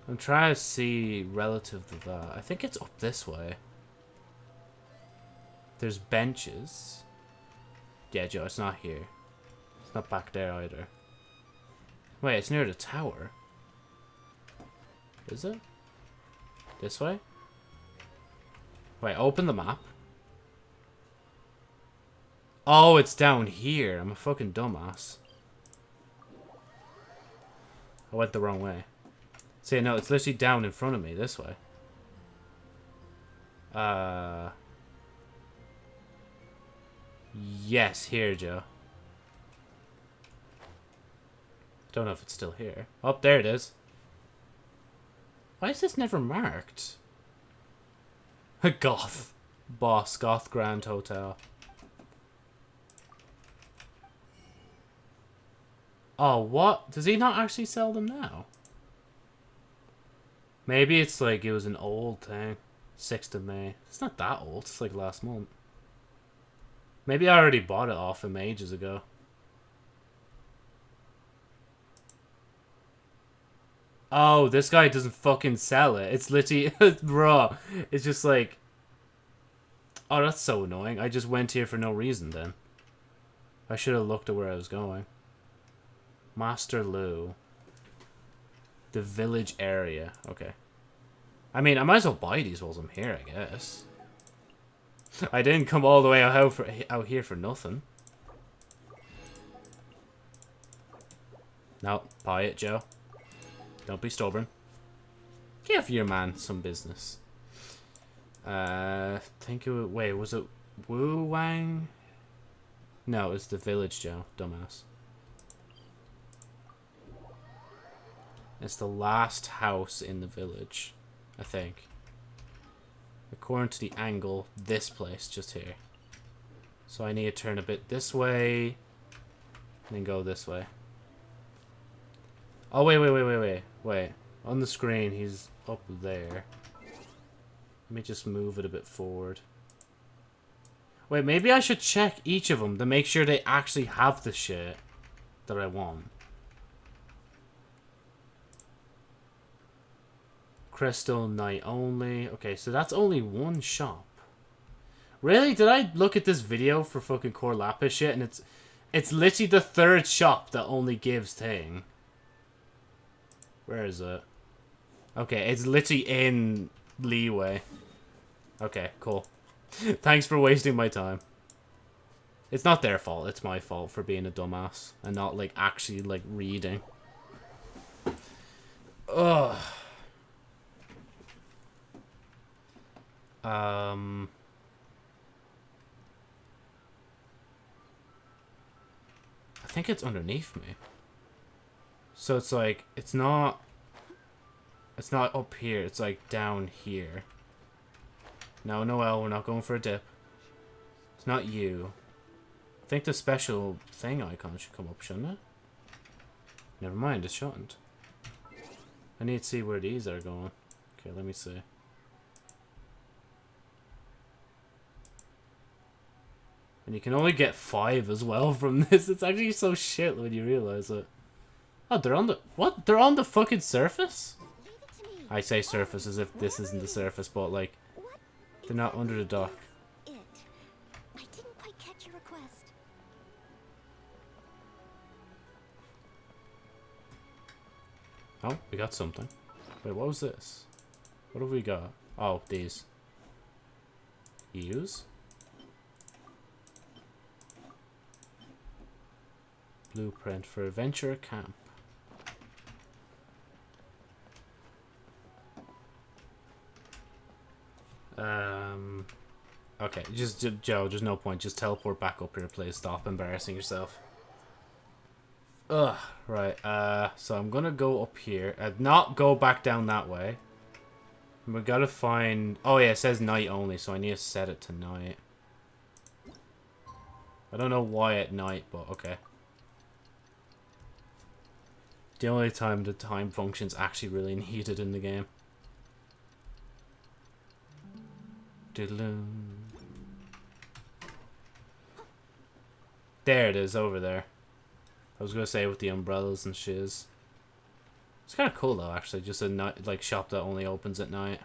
I'm trying to see relative to that. I think it's up this way. There's benches. Yeah, Joe, it's not here. It's not back there either. Wait, it's near the tower. Is it? This way? Wait, open the map. Oh, it's down here. I'm a fucking dumbass. I went the wrong way. See, no, it's literally down in front of me, this way. Uh... Yes, here, Joe. Don't know if it's still here. Oh, there it is. Why is this never marked? A Goth. Boss, Goth Grand Hotel. Oh, what? Does he not actually sell them now? Maybe it's like it was an old thing. 6th of May. It's not that old. It's like last month. Maybe I already bought it off him ages ago. Oh, this guy doesn't fucking sell it. It's literally raw. It's just like Oh, that's so annoying. I just went here for no reason then. I should have looked at where I was going. Master Lu. The village area. Okay. I mean, I might as well buy these while I'm here, I guess. I didn't come all the way out, for, out here for nothing. No, buy it, Joe. Don't be stubborn. Give your man some business. Uh, think it wait, was it Wu Wang? No, it's the village, Joe. Dumbass. It's the last house in the village, I think. According to the angle, this place, just here. So I need to turn a bit this way, and then go this way. Oh, wait, wait, wait, wait, wait, wait. On the screen, he's up there. Let me just move it a bit forward. Wait, maybe I should check each of them to make sure they actually have the shit that I want. Crystal Knight only. Okay, so that's only one shop. Really? Did I look at this video for fucking Core Lapis shit and it's it's literally the third shop that only gives thing. Where is it? Okay, it's literally in Liyue. Okay, cool. Thanks for wasting my time. It's not their fault, it's my fault for being a dumbass and not like actually like reading. Ugh. Um. I think it's underneath me. So it's like, it's not... It's not up here, it's like down here. No, Noelle, we're not going for a dip. It's not you. I think the special thing icon should come up, shouldn't it? Never mind, it shouldn't. I need to see where these are going. Okay, let me see. And you can only get five as well from this. It's actually so shit when you realize it. Oh, they're on the... What? They're on the fucking surface? I say surface as if this isn't the surface, but like... They're not under the dock. Oh, we got something. Wait, what was this? What have we got? Oh, these. Use? Blueprint for adventure camp. Um. Okay, just J- Joe. There's no point. Just teleport back up here, please. Stop embarrassing yourself. Ugh, right. Uh, so I'm gonna go up here. Uh, not go back down that way. We gotta find... Oh yeah, it says night only, so I need to set it to night. I don't know why at night, but okay. The only time the time function's actually really needed in the game. There it is, over there. I was gonna say with the umbrellas and shiz. It's kind of cool though, actually. Just a night, like shop that only opens at night.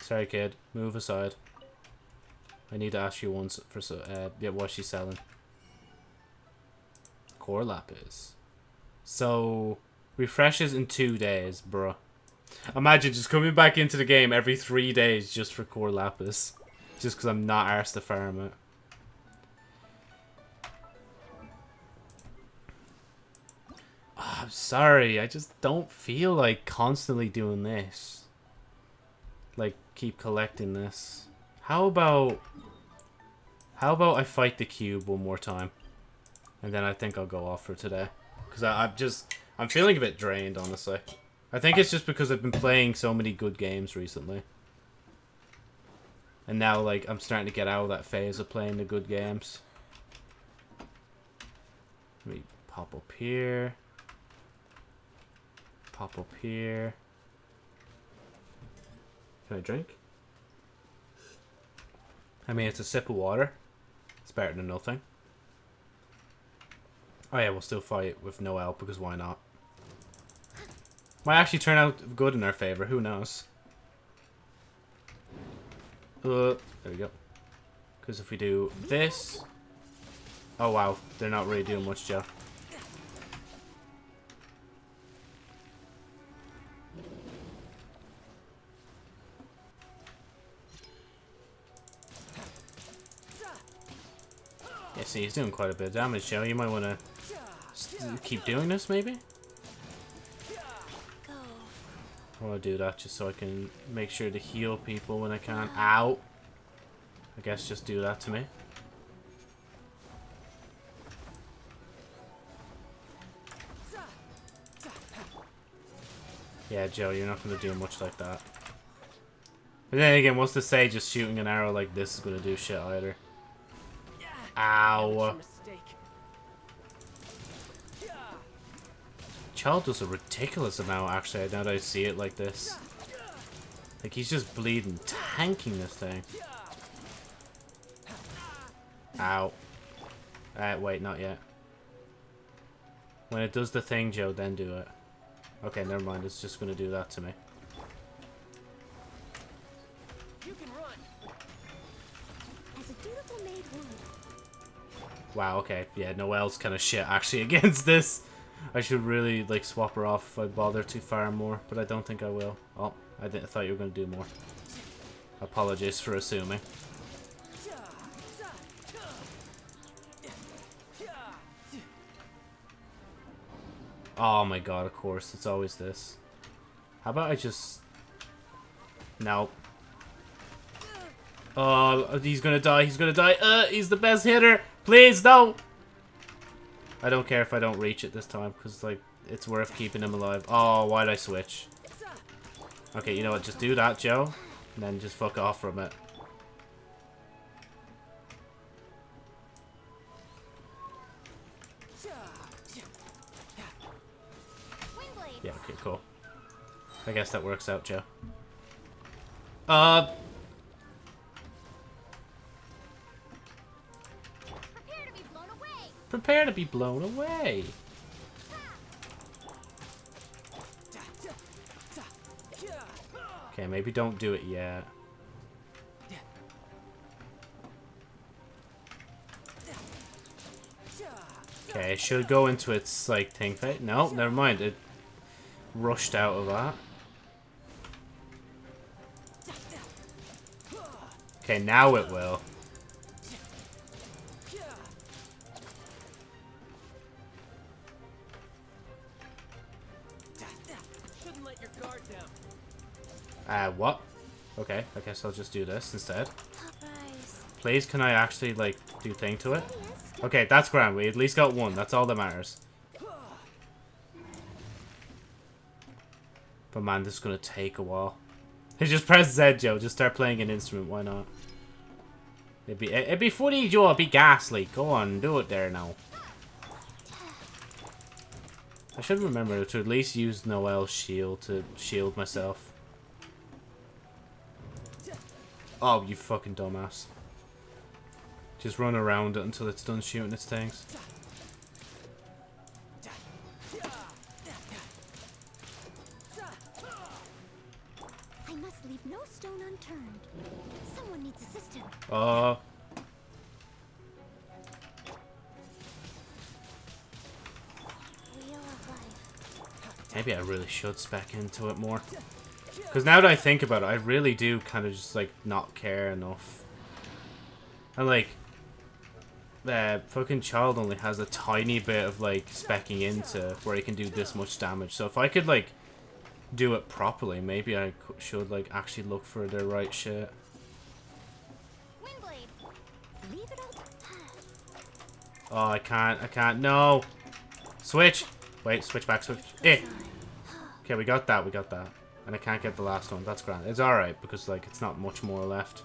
Sorry, kid. Move aside. I need to ask you once for so. Uh, yeah, what's she selling? Core lapis. So refreshes in two days, bruh. Imagine just coming back into the game every three days just for core lapis, just because I'm not arsed to farm it. Ah, I'm sorry, I just don't feel like constantly doing this. Like, keep collecting this. How about... How about I fight the cube one more time? And then I think I'll go off for today. Because I'm just... I'm feeling a bit drained, honestly. I think it's just because I've been playing so many good games recently. And now, like, I'm starting to get out of that phase of playing the good games. Let me pop up here. Pop up here. Can I drink? I mean, it's a sip of water. It's better than nothing. Oh yeah, we'll still fight with no help, because why not? Might actually turn out good in our favor, who knows? Uh, there we go. Because if we do this... Oh wow, they're not really doing much, Joe. Yeah, see, he's doing quite a bit of damage, Joe. You might want to keep doing this, maybe? I want to do that just so I can make sure to heal people when I can. Ow! I guess just do that to me. Yeah, Joe, you're not going to do much like that. But then again, what's to say just shooting an arrow like this is going to do shit either? Ow! Childe does a ridiculous amount, actually, now that I see it like this. Like, he's just bleeding, tanking this thing. Ow. Uh, wait, not yet. When it does the thing, Joe, then do it. Okay, never mind, it's just gonna do that to me. You can run. As a dutiful maid. Wow, okay, yeah, Noelle's kind of shit, actually, against this. I should really, like, swap her off if I bother to fire more, but I don't think I will. Oh, I, didn't, I thought you were gonna do more. Apologies for assuming. Oh my god, of course. It's always this. How about I just... No. Oh, he's gonna die. He's gonna die. Uh, he's the best hitter. Please, no. I don't care if I don't reach it this time, because, like, it's worth keeping him alive. Oh, why'd I switch? Okay, you know what? Just do that, Joe. And then just fuck off from it. Yeah, okay, cool. I guess that works out, Joe. Uh, prepare to be blown away. Okay, maybe don't do it yet. Okay, it should go into its, like, thing phase. No, never mind. It rushed out of that. Okay, now it will. Uh, what? Okay, I guess I'll just do this instead. Please, can I actually, like, do thing to it? Okay, that's grand. We at least got one. That's all that matters. But man, this is gonna take a while. Just press Z, Joe. Just start playing an instrument. Why not? It'd be it'd be funny, Joe. It'd be ghastly. Go on, do it there now. I should remember to at least use Noelle's shield to shield myself. Oh, you fucking dumbass. Just run around it until it's done shooting its things. I must leave no stone unturned. Someone needs assistance. Uh, Wheel of life. maybe I really should spec into it more. Because now that I think about it, I really do kind of just, like, not care enough. And, like, uh, fucking Childe only has a tiny bit of, like, specking into where he can do this much damage. So if I could, like, do it properly, maybe I should, like, actually look for the right shit. Windblade. Leave it up. Oh, I can't, I can't, no! Switch! Wait, switch back, switch. Eh! Okay, we got that, we got that. And I can't get the last one, that's grand. It's alright, because, like, it's not much more left.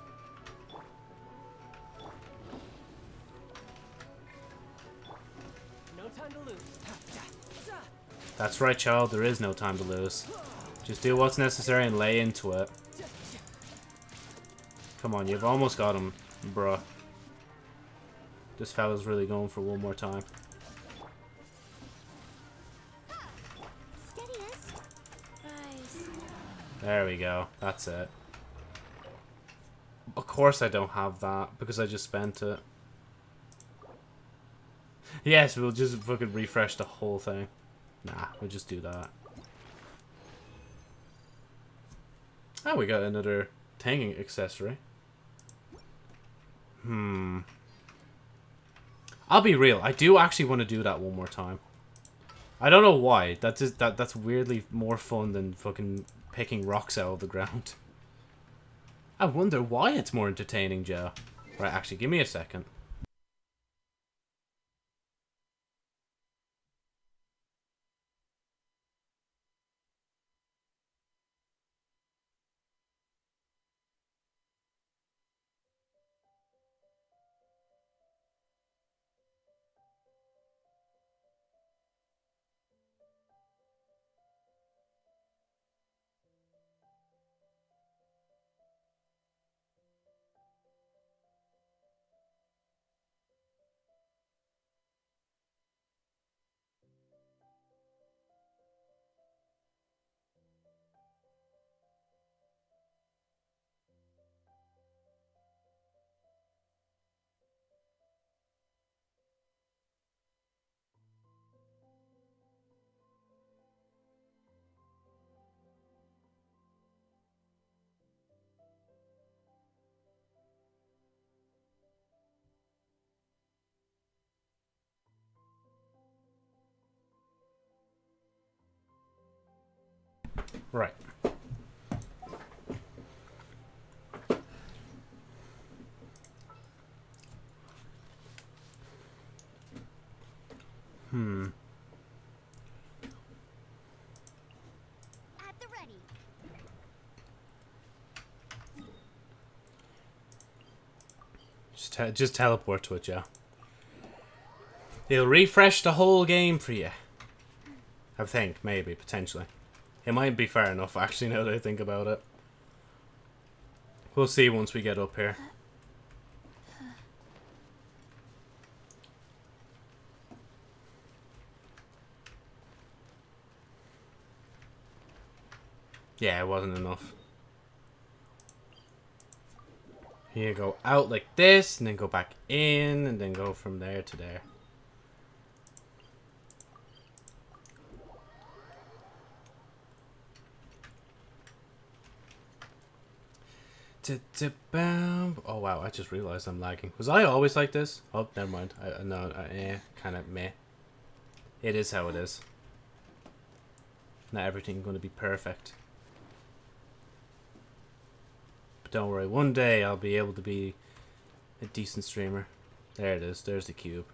No time to lose. That's right, Childe, there is no time to lose. Just do what's necessary and lay into it. Come on, you've almost got him, bruh. This fella's really going for one more time. There we go. That's it. Of course I don't have that, because I just spent it. Yes, we'll just fucking refresh the whole thing. Nah, we'll just do that. Oh, we got another tanging accessory. Hmm. I'll be real. I do actually want to do that one more time. I don't know why. That's just, that that's weirdly more fun than fucking picking rocks out of the ground. I wonder why it's more entertaining, Joe. Right, actually, give me a second. Right. Hmm. At the ready. Just, te just teleport to it, yeah. It'll refresh the whole game for you. I think, maybe, potentially. It might be fair enough, actually, now that I think about it. We'll see once we get up here. Yeah, it wasn't enough. Here, go out like this, and then go back in, and then go from there to there. Oh wow, I just realized I'm lagging. Was I always like this? Oh, never mind. I, no, I, eh, kind of meh. It is how it is. Not everything going to be perfect. But don't worry, one day I'll be able to be a decent streamer. There it is, there's the cube.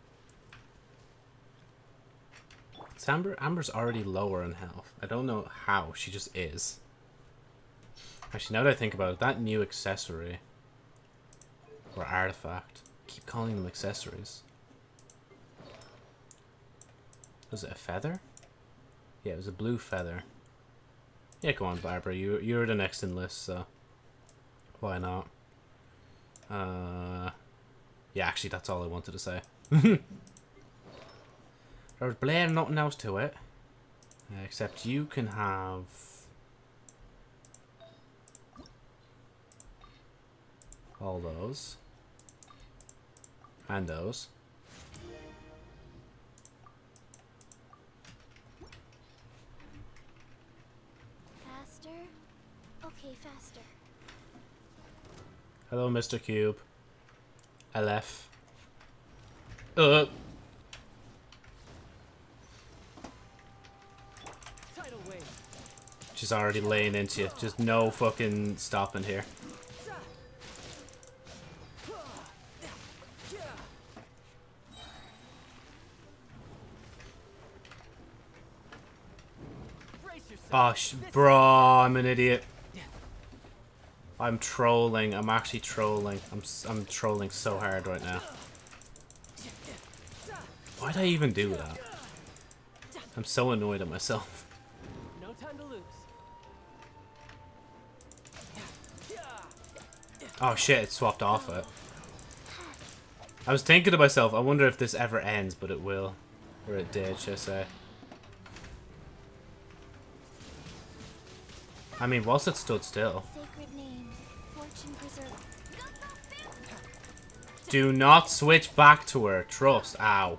Amber, Amber's already lower in health. I don't know how, she just is. Actually, now that I think about it, that new accessory or artifact. I keep calling them accessories. Was it a feather? Yeah, it was a blue feather. Yeah, go on, Barbara. You you're the next in list, so why not? Uh, yeah, actually, that's all I wanted to say. There's Blair, nothing else to it, except you can have. All those. And those. Faster? Okay, faster. Hello, Mr. Cube. LF. Uh. Tidal wave. She's already laying into you. Just no fucking stopping here. Oh, bro, I'm an idiot. I'm trolling. I'm actually trolling. I'm I'm trolling so hard right now. Why'd I even do that? I'm so annoyed at myself. No time to lose. Oh shit, it swapped off it. I was thinking to myself, I wonder if this ever ends, but it will. Or it did, should I say. I mean, whilst it stood still. Sacred name. Fortune preserver. Do not switch back to her. Trust. Ow.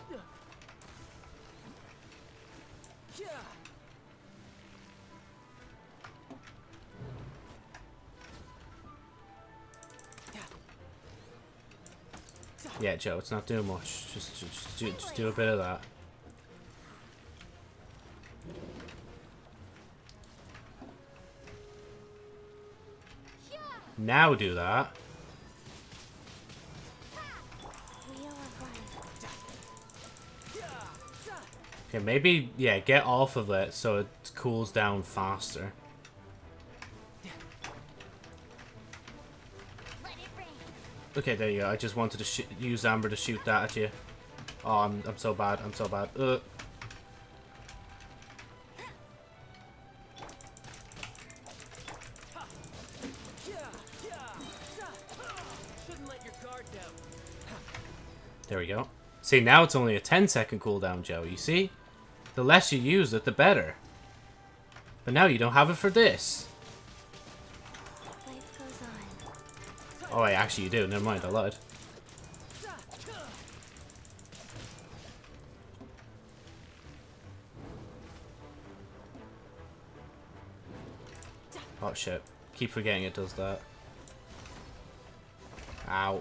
Yeah, Joe, it's not doing much. Just, just, just, do, just do a bit of that. Now do that. Okay, maybe, yeah, get off of it so it cools down faster. Okay, there you go. I just wanted to use Amber to shoot that at you. Oh, I'm, I'm so bad. I'm so bad. Uh. See, now it's only a 10 second cooldown, Joe. You see? The less you use it, the better. But now you don't have it for this. Oh, wait, actually you do. Never mind, I lied. Oh, shit. Keep forgetting it does that. Ow.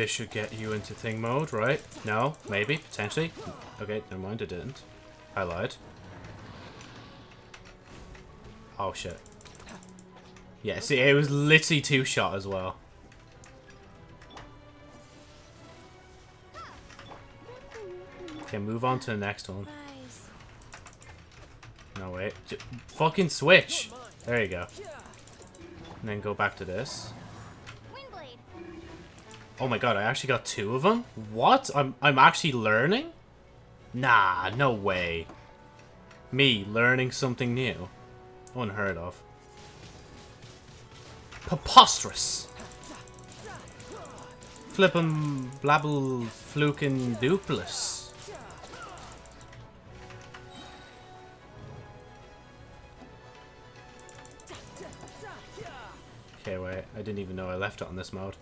This should get you into thing mode, right? No? Maybe? Potentially? Okay, never mind, it didn't. I lied. Oh, shit. Yeah, see, it was literally two shot as well. Okay, move on to the next one. No, wait. J fucking switch! There you go. And then go back to this. Oh my god, I actually got two of them? What? I'm, I'm actually learning? Nah, no way. Me learning something new. Unheard of. Preposterous! Flippin' blabble flukin' dupless. Okay, wait. I didn't even know I left it on this mode.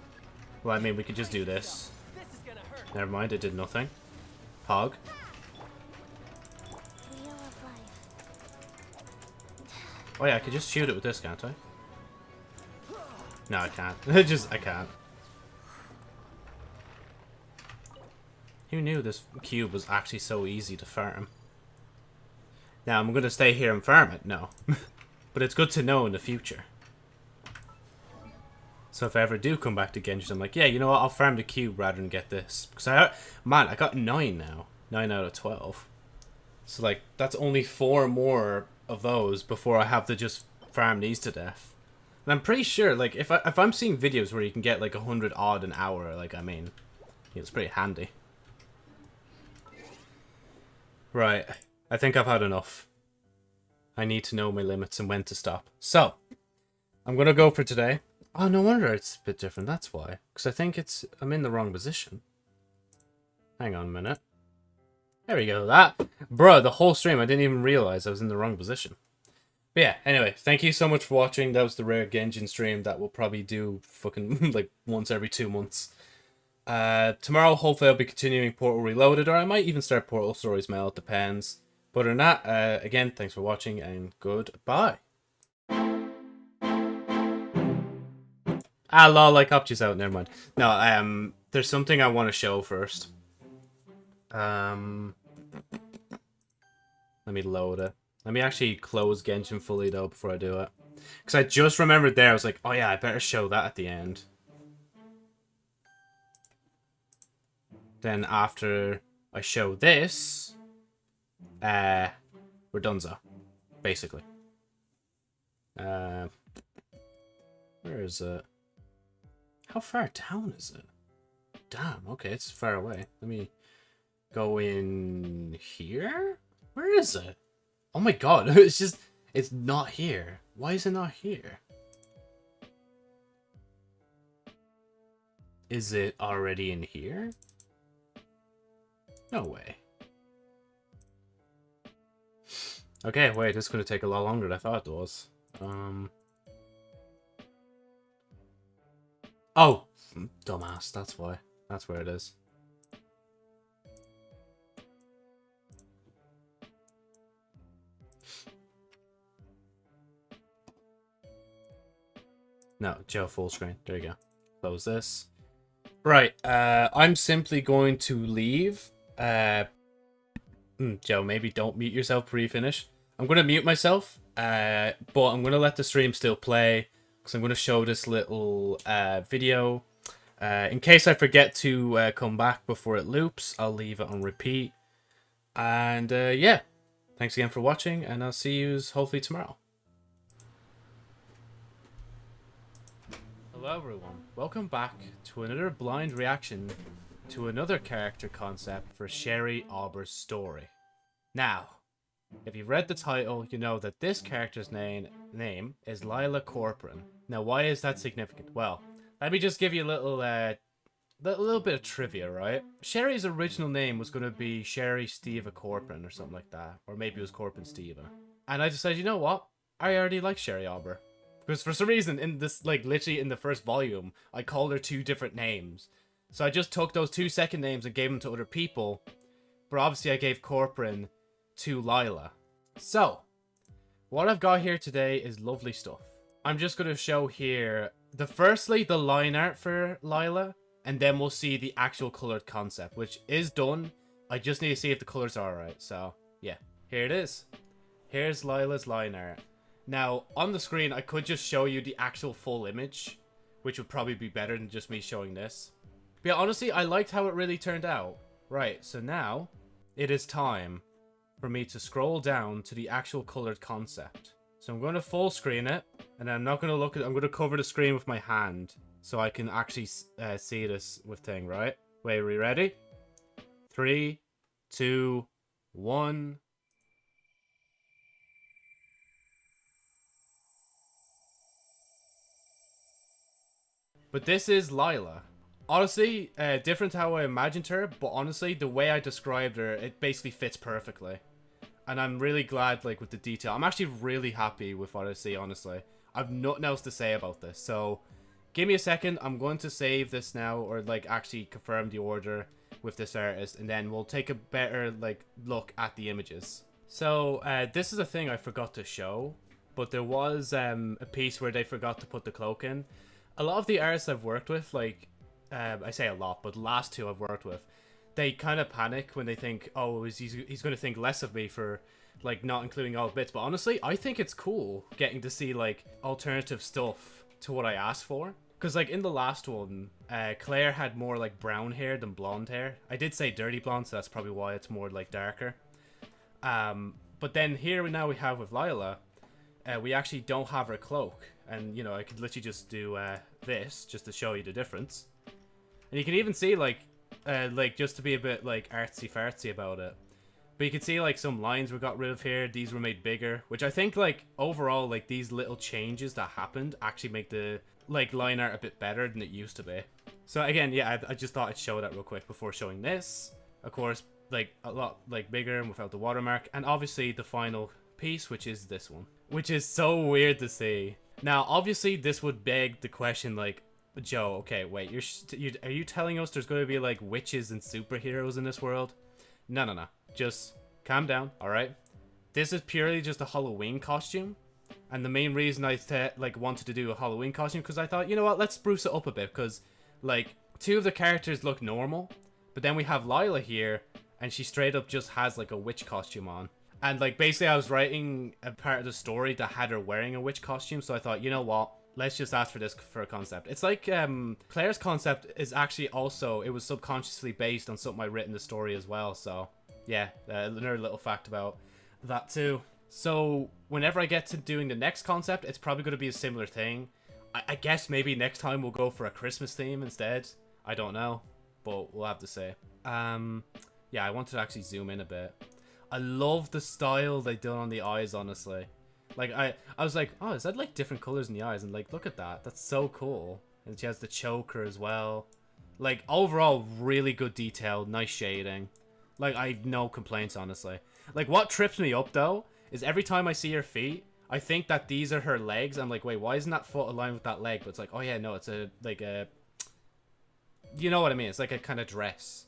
Well, I mean, we could just do this. Never mind, it did nothing. Hog. Oh yeah, I could just shoot it with this, can't I? No, I can't. Just, I can't. Who knew this cube was actually so easy to farm? Now, I'm gonna stay here and farm it? No. but it's good to know in the future. So if I ever do come back to Genshin, I'm like, yeah, you know what? I'll farm the cube rather than get this. Because I, man, I got nine now, nine out of twelve. So like, that's only four more of those before I have to just farm these to death. And I'm pretty sure, like, if I if I'm seeing videos where you can get like a hundred odd an hour, like, I mean, it's pretty handy. Right, I think I've had enough. I need to know my limits and when to stop. So, I'm gonna go for today. Oh, no wonder it's a bit different. That's why. Because I think it's... I'm in the wrong position. Hang on a minute. There we go. That... Bro, the whole stream, I didn't even realize I was in the wrong position. But yeah, anyway, thank you so much for watching. That was the Rare Genshin stream that we'll probably do fucking, like, once every two months. Uh, tomorrow, hopefully I'll be continuing Portal Reloaded, or I might even start Portal Stories Mel, it depends. But than that, uh, again, thanks for watching, and goodbye. Ah, lol, I copped you out. Never mind. No, um, there's something I want to show first. Um, let me load it. Let me actually close Genshin fully though before I do it, because I just remembered there. I was like, oh yeah, I better show that at the end. Then after I show this, uh, we're donezo, basically. Uh, where is it? How far down is it? Damn, okay, it's far away. Let me go in here? Where is it? Oh my god, it's just, it's not here. Why is it not here? Is it already in here? No way. Okay, wait, this is going to take a lot longer than I thought it was. Um... Oh! Dumbass, that's why. That's where it is. No, Joe full screen. There you go. Close this. Right, uh, I'm simply going to leave. Uh, hmm, Joe, maybe don't mute yourself pre-finish. I'm going to mute myself, uh, but I'm going to let the stream still play because I'm going to show this little uh, video. Uh, in case I forget to uh, come back before it loops, I'll leave it on repeat. And uh, yeah, thanks again for watching, and I'll see you hopefully tomorrow. Hello everyone, welcome back to another blind reaction to another character concept for Sherry Auber's story. Now, if you've read the title, you know that this character's name name is Lila Corcoran. Now, why is that significant? Well, let me just give you a little, uh, a little bit of trivia, right? Sherry's original name was going to be Sherry Steva Corcoran or something like that. Or maybe it was Corcoran Steva. And I decided, you know what? I already like Sherry Auber. Because for some reason, in this, like, literally in the first volume, I called her two different names. So I just took those two second names and gave them to other people. But obviously I gave Corcoran to Lila. So, what I've got here today is lovely stuff. I'm just going to show here, the firstly, the line art for Lila, and then we'll see the actual colored concept, which is done. I just need to see if the colors are alright, so yeah. Here it is. Here's Lila's line art. Now, on the screen, I could just show you the actual full image, which would probably be better than just me showing this. But yeah, honestly, I liked how it really turned out. Right, so now, it is time for me to scroll down to the actual colored concept. So I'm going to full screen it, and I'm not going to look at I'm going to cover the screen with my hand, so I can actually uh, see this with thing, right? Wait, are we ready? Three, two, one. But this is Lila. Honestly, uh, different how I imagined her, but honestly, the way I described her, it basically fits perfectly. And I'm really glad, like, with the detail. I'm actually really happy with what I see, honestly. I've nothing else to say about this, so... Give me a second, I'm going to save this now, or, like, actually confirm the order with this artist, and then we'll take a better, like, look at the images. So, uh, this is a thing I forgot to show, but there was um, a piece where they forgot to put the cloak in. A lot of the artists I've worked with, like, um, I say a lot, but last two I've worked with, they kind of panic when they think, oh, he's, he's going to think less of me for like not including all bits. But honestly, I think it's cool getting to see like alternative stuff to what I asked for. Because, like, in the last one, uh, Claire had more, like, brown hair than blonde hair. I did say dirty blonde, so that's probably why it's more, like, darker. Um, but then here now we have with Lila, uh, we actually don't have her cloak. And, you know, I could literally just do uh, this, just to show you the difference. And you can even see, like, uh, like, just to be a bit, like, artsy-fartsy about it. But you can see, like, some lines were got rid of here. These were made bigger. Which I think, like, overall, like, these little changes that happened actually make the, like, line art a bit better than it used to be. So, again, yeah, I, I just thought I'd show that real quick before showing this. Of course, like, a lot, like, bigger and without the watermark. And obviously, the final piece, which is this one. Which is so weird to see. Now, obviously, this would beg the question, like, Joe, okay, wait, you're, you are you telling us there's going to be, like, witches and superheroes in this world? No, no, no. Just calm down, alright? This is purely just a Halloween costume. And the main reason I like wanted to do a Halloween costume because I thought, you know what, let's spruce it up a bit because like two of the characters look normal, but then we have Lila here and she straight up just has like a witch costume on. And like basically I was writing a part of the story that had her wearing a witch costume, so I thought, you know what, let's just ask for this for a concept. It's like um, Claire's concept is actually also it was subconsciously based on something I written in the story as well. So yeah, uh, another little fact about that too. So whenever I get to doing the next concept, it's probably going to be a similar thing. I, I guess maybe next time we'll go for a Christmas theme instead. I don't know, but we'll have to say. Um, yeah, I wanted to actually zoom in a bit. I love the style they done on the eyes, honestly. Like, I, I was like, oh, is that like different colors in the eyes? And like, look at that. That's so cool. And she has the choker as well. Like, overall, really good detail. Nice shading. Like, I have no complaints, honestly. Like, what trips me up, though, is every time I see her feet, I think that these are her legs. I'm like, wait, why isn't that foot aligned with that leg? But it's like, oh yeah, no, it's a, like a... You know what I mean? It's like a kind of dress.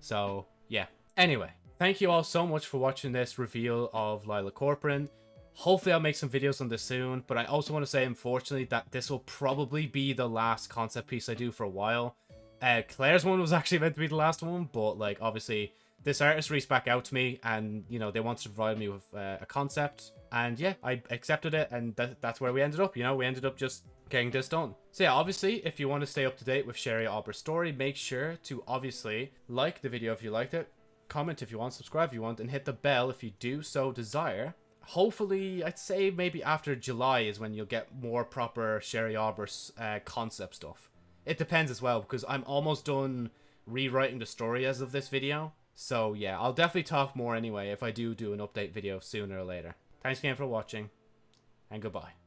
So, yeah. Anyway, thank you all so much for watching this reveal of Lila Corcoran. Hopefully I'll make some videos on this soon, but I also want to say, unfortunately, that this will probably be the last concept piece I do for a while. Uh, Claire's one was actually meant to be the last one, but, like, obviously, this artist reached back out to me, and, you know, they wanted to provide me with uh, a concept, and yeah, I accepted it, and th that's where we ended up, you know, we ended up just getting this done. So yeah, obviously, if you want to stay up to date with Sherry Aubrey's story, make sure to obviously like the video if you liked it, comment if you want, subscribe if you want, and hit the bell if you do so desire hopefully, I'd say maybe after July is when you'll get more proper Sherry Aubrey uh, concept stuff. It depends as well, because I'm almost done rewriting the story as of this video. So yeah, I'll definitely talk more anyway if I do do an update video sooner or later. Thanks again for watching, and goodbye.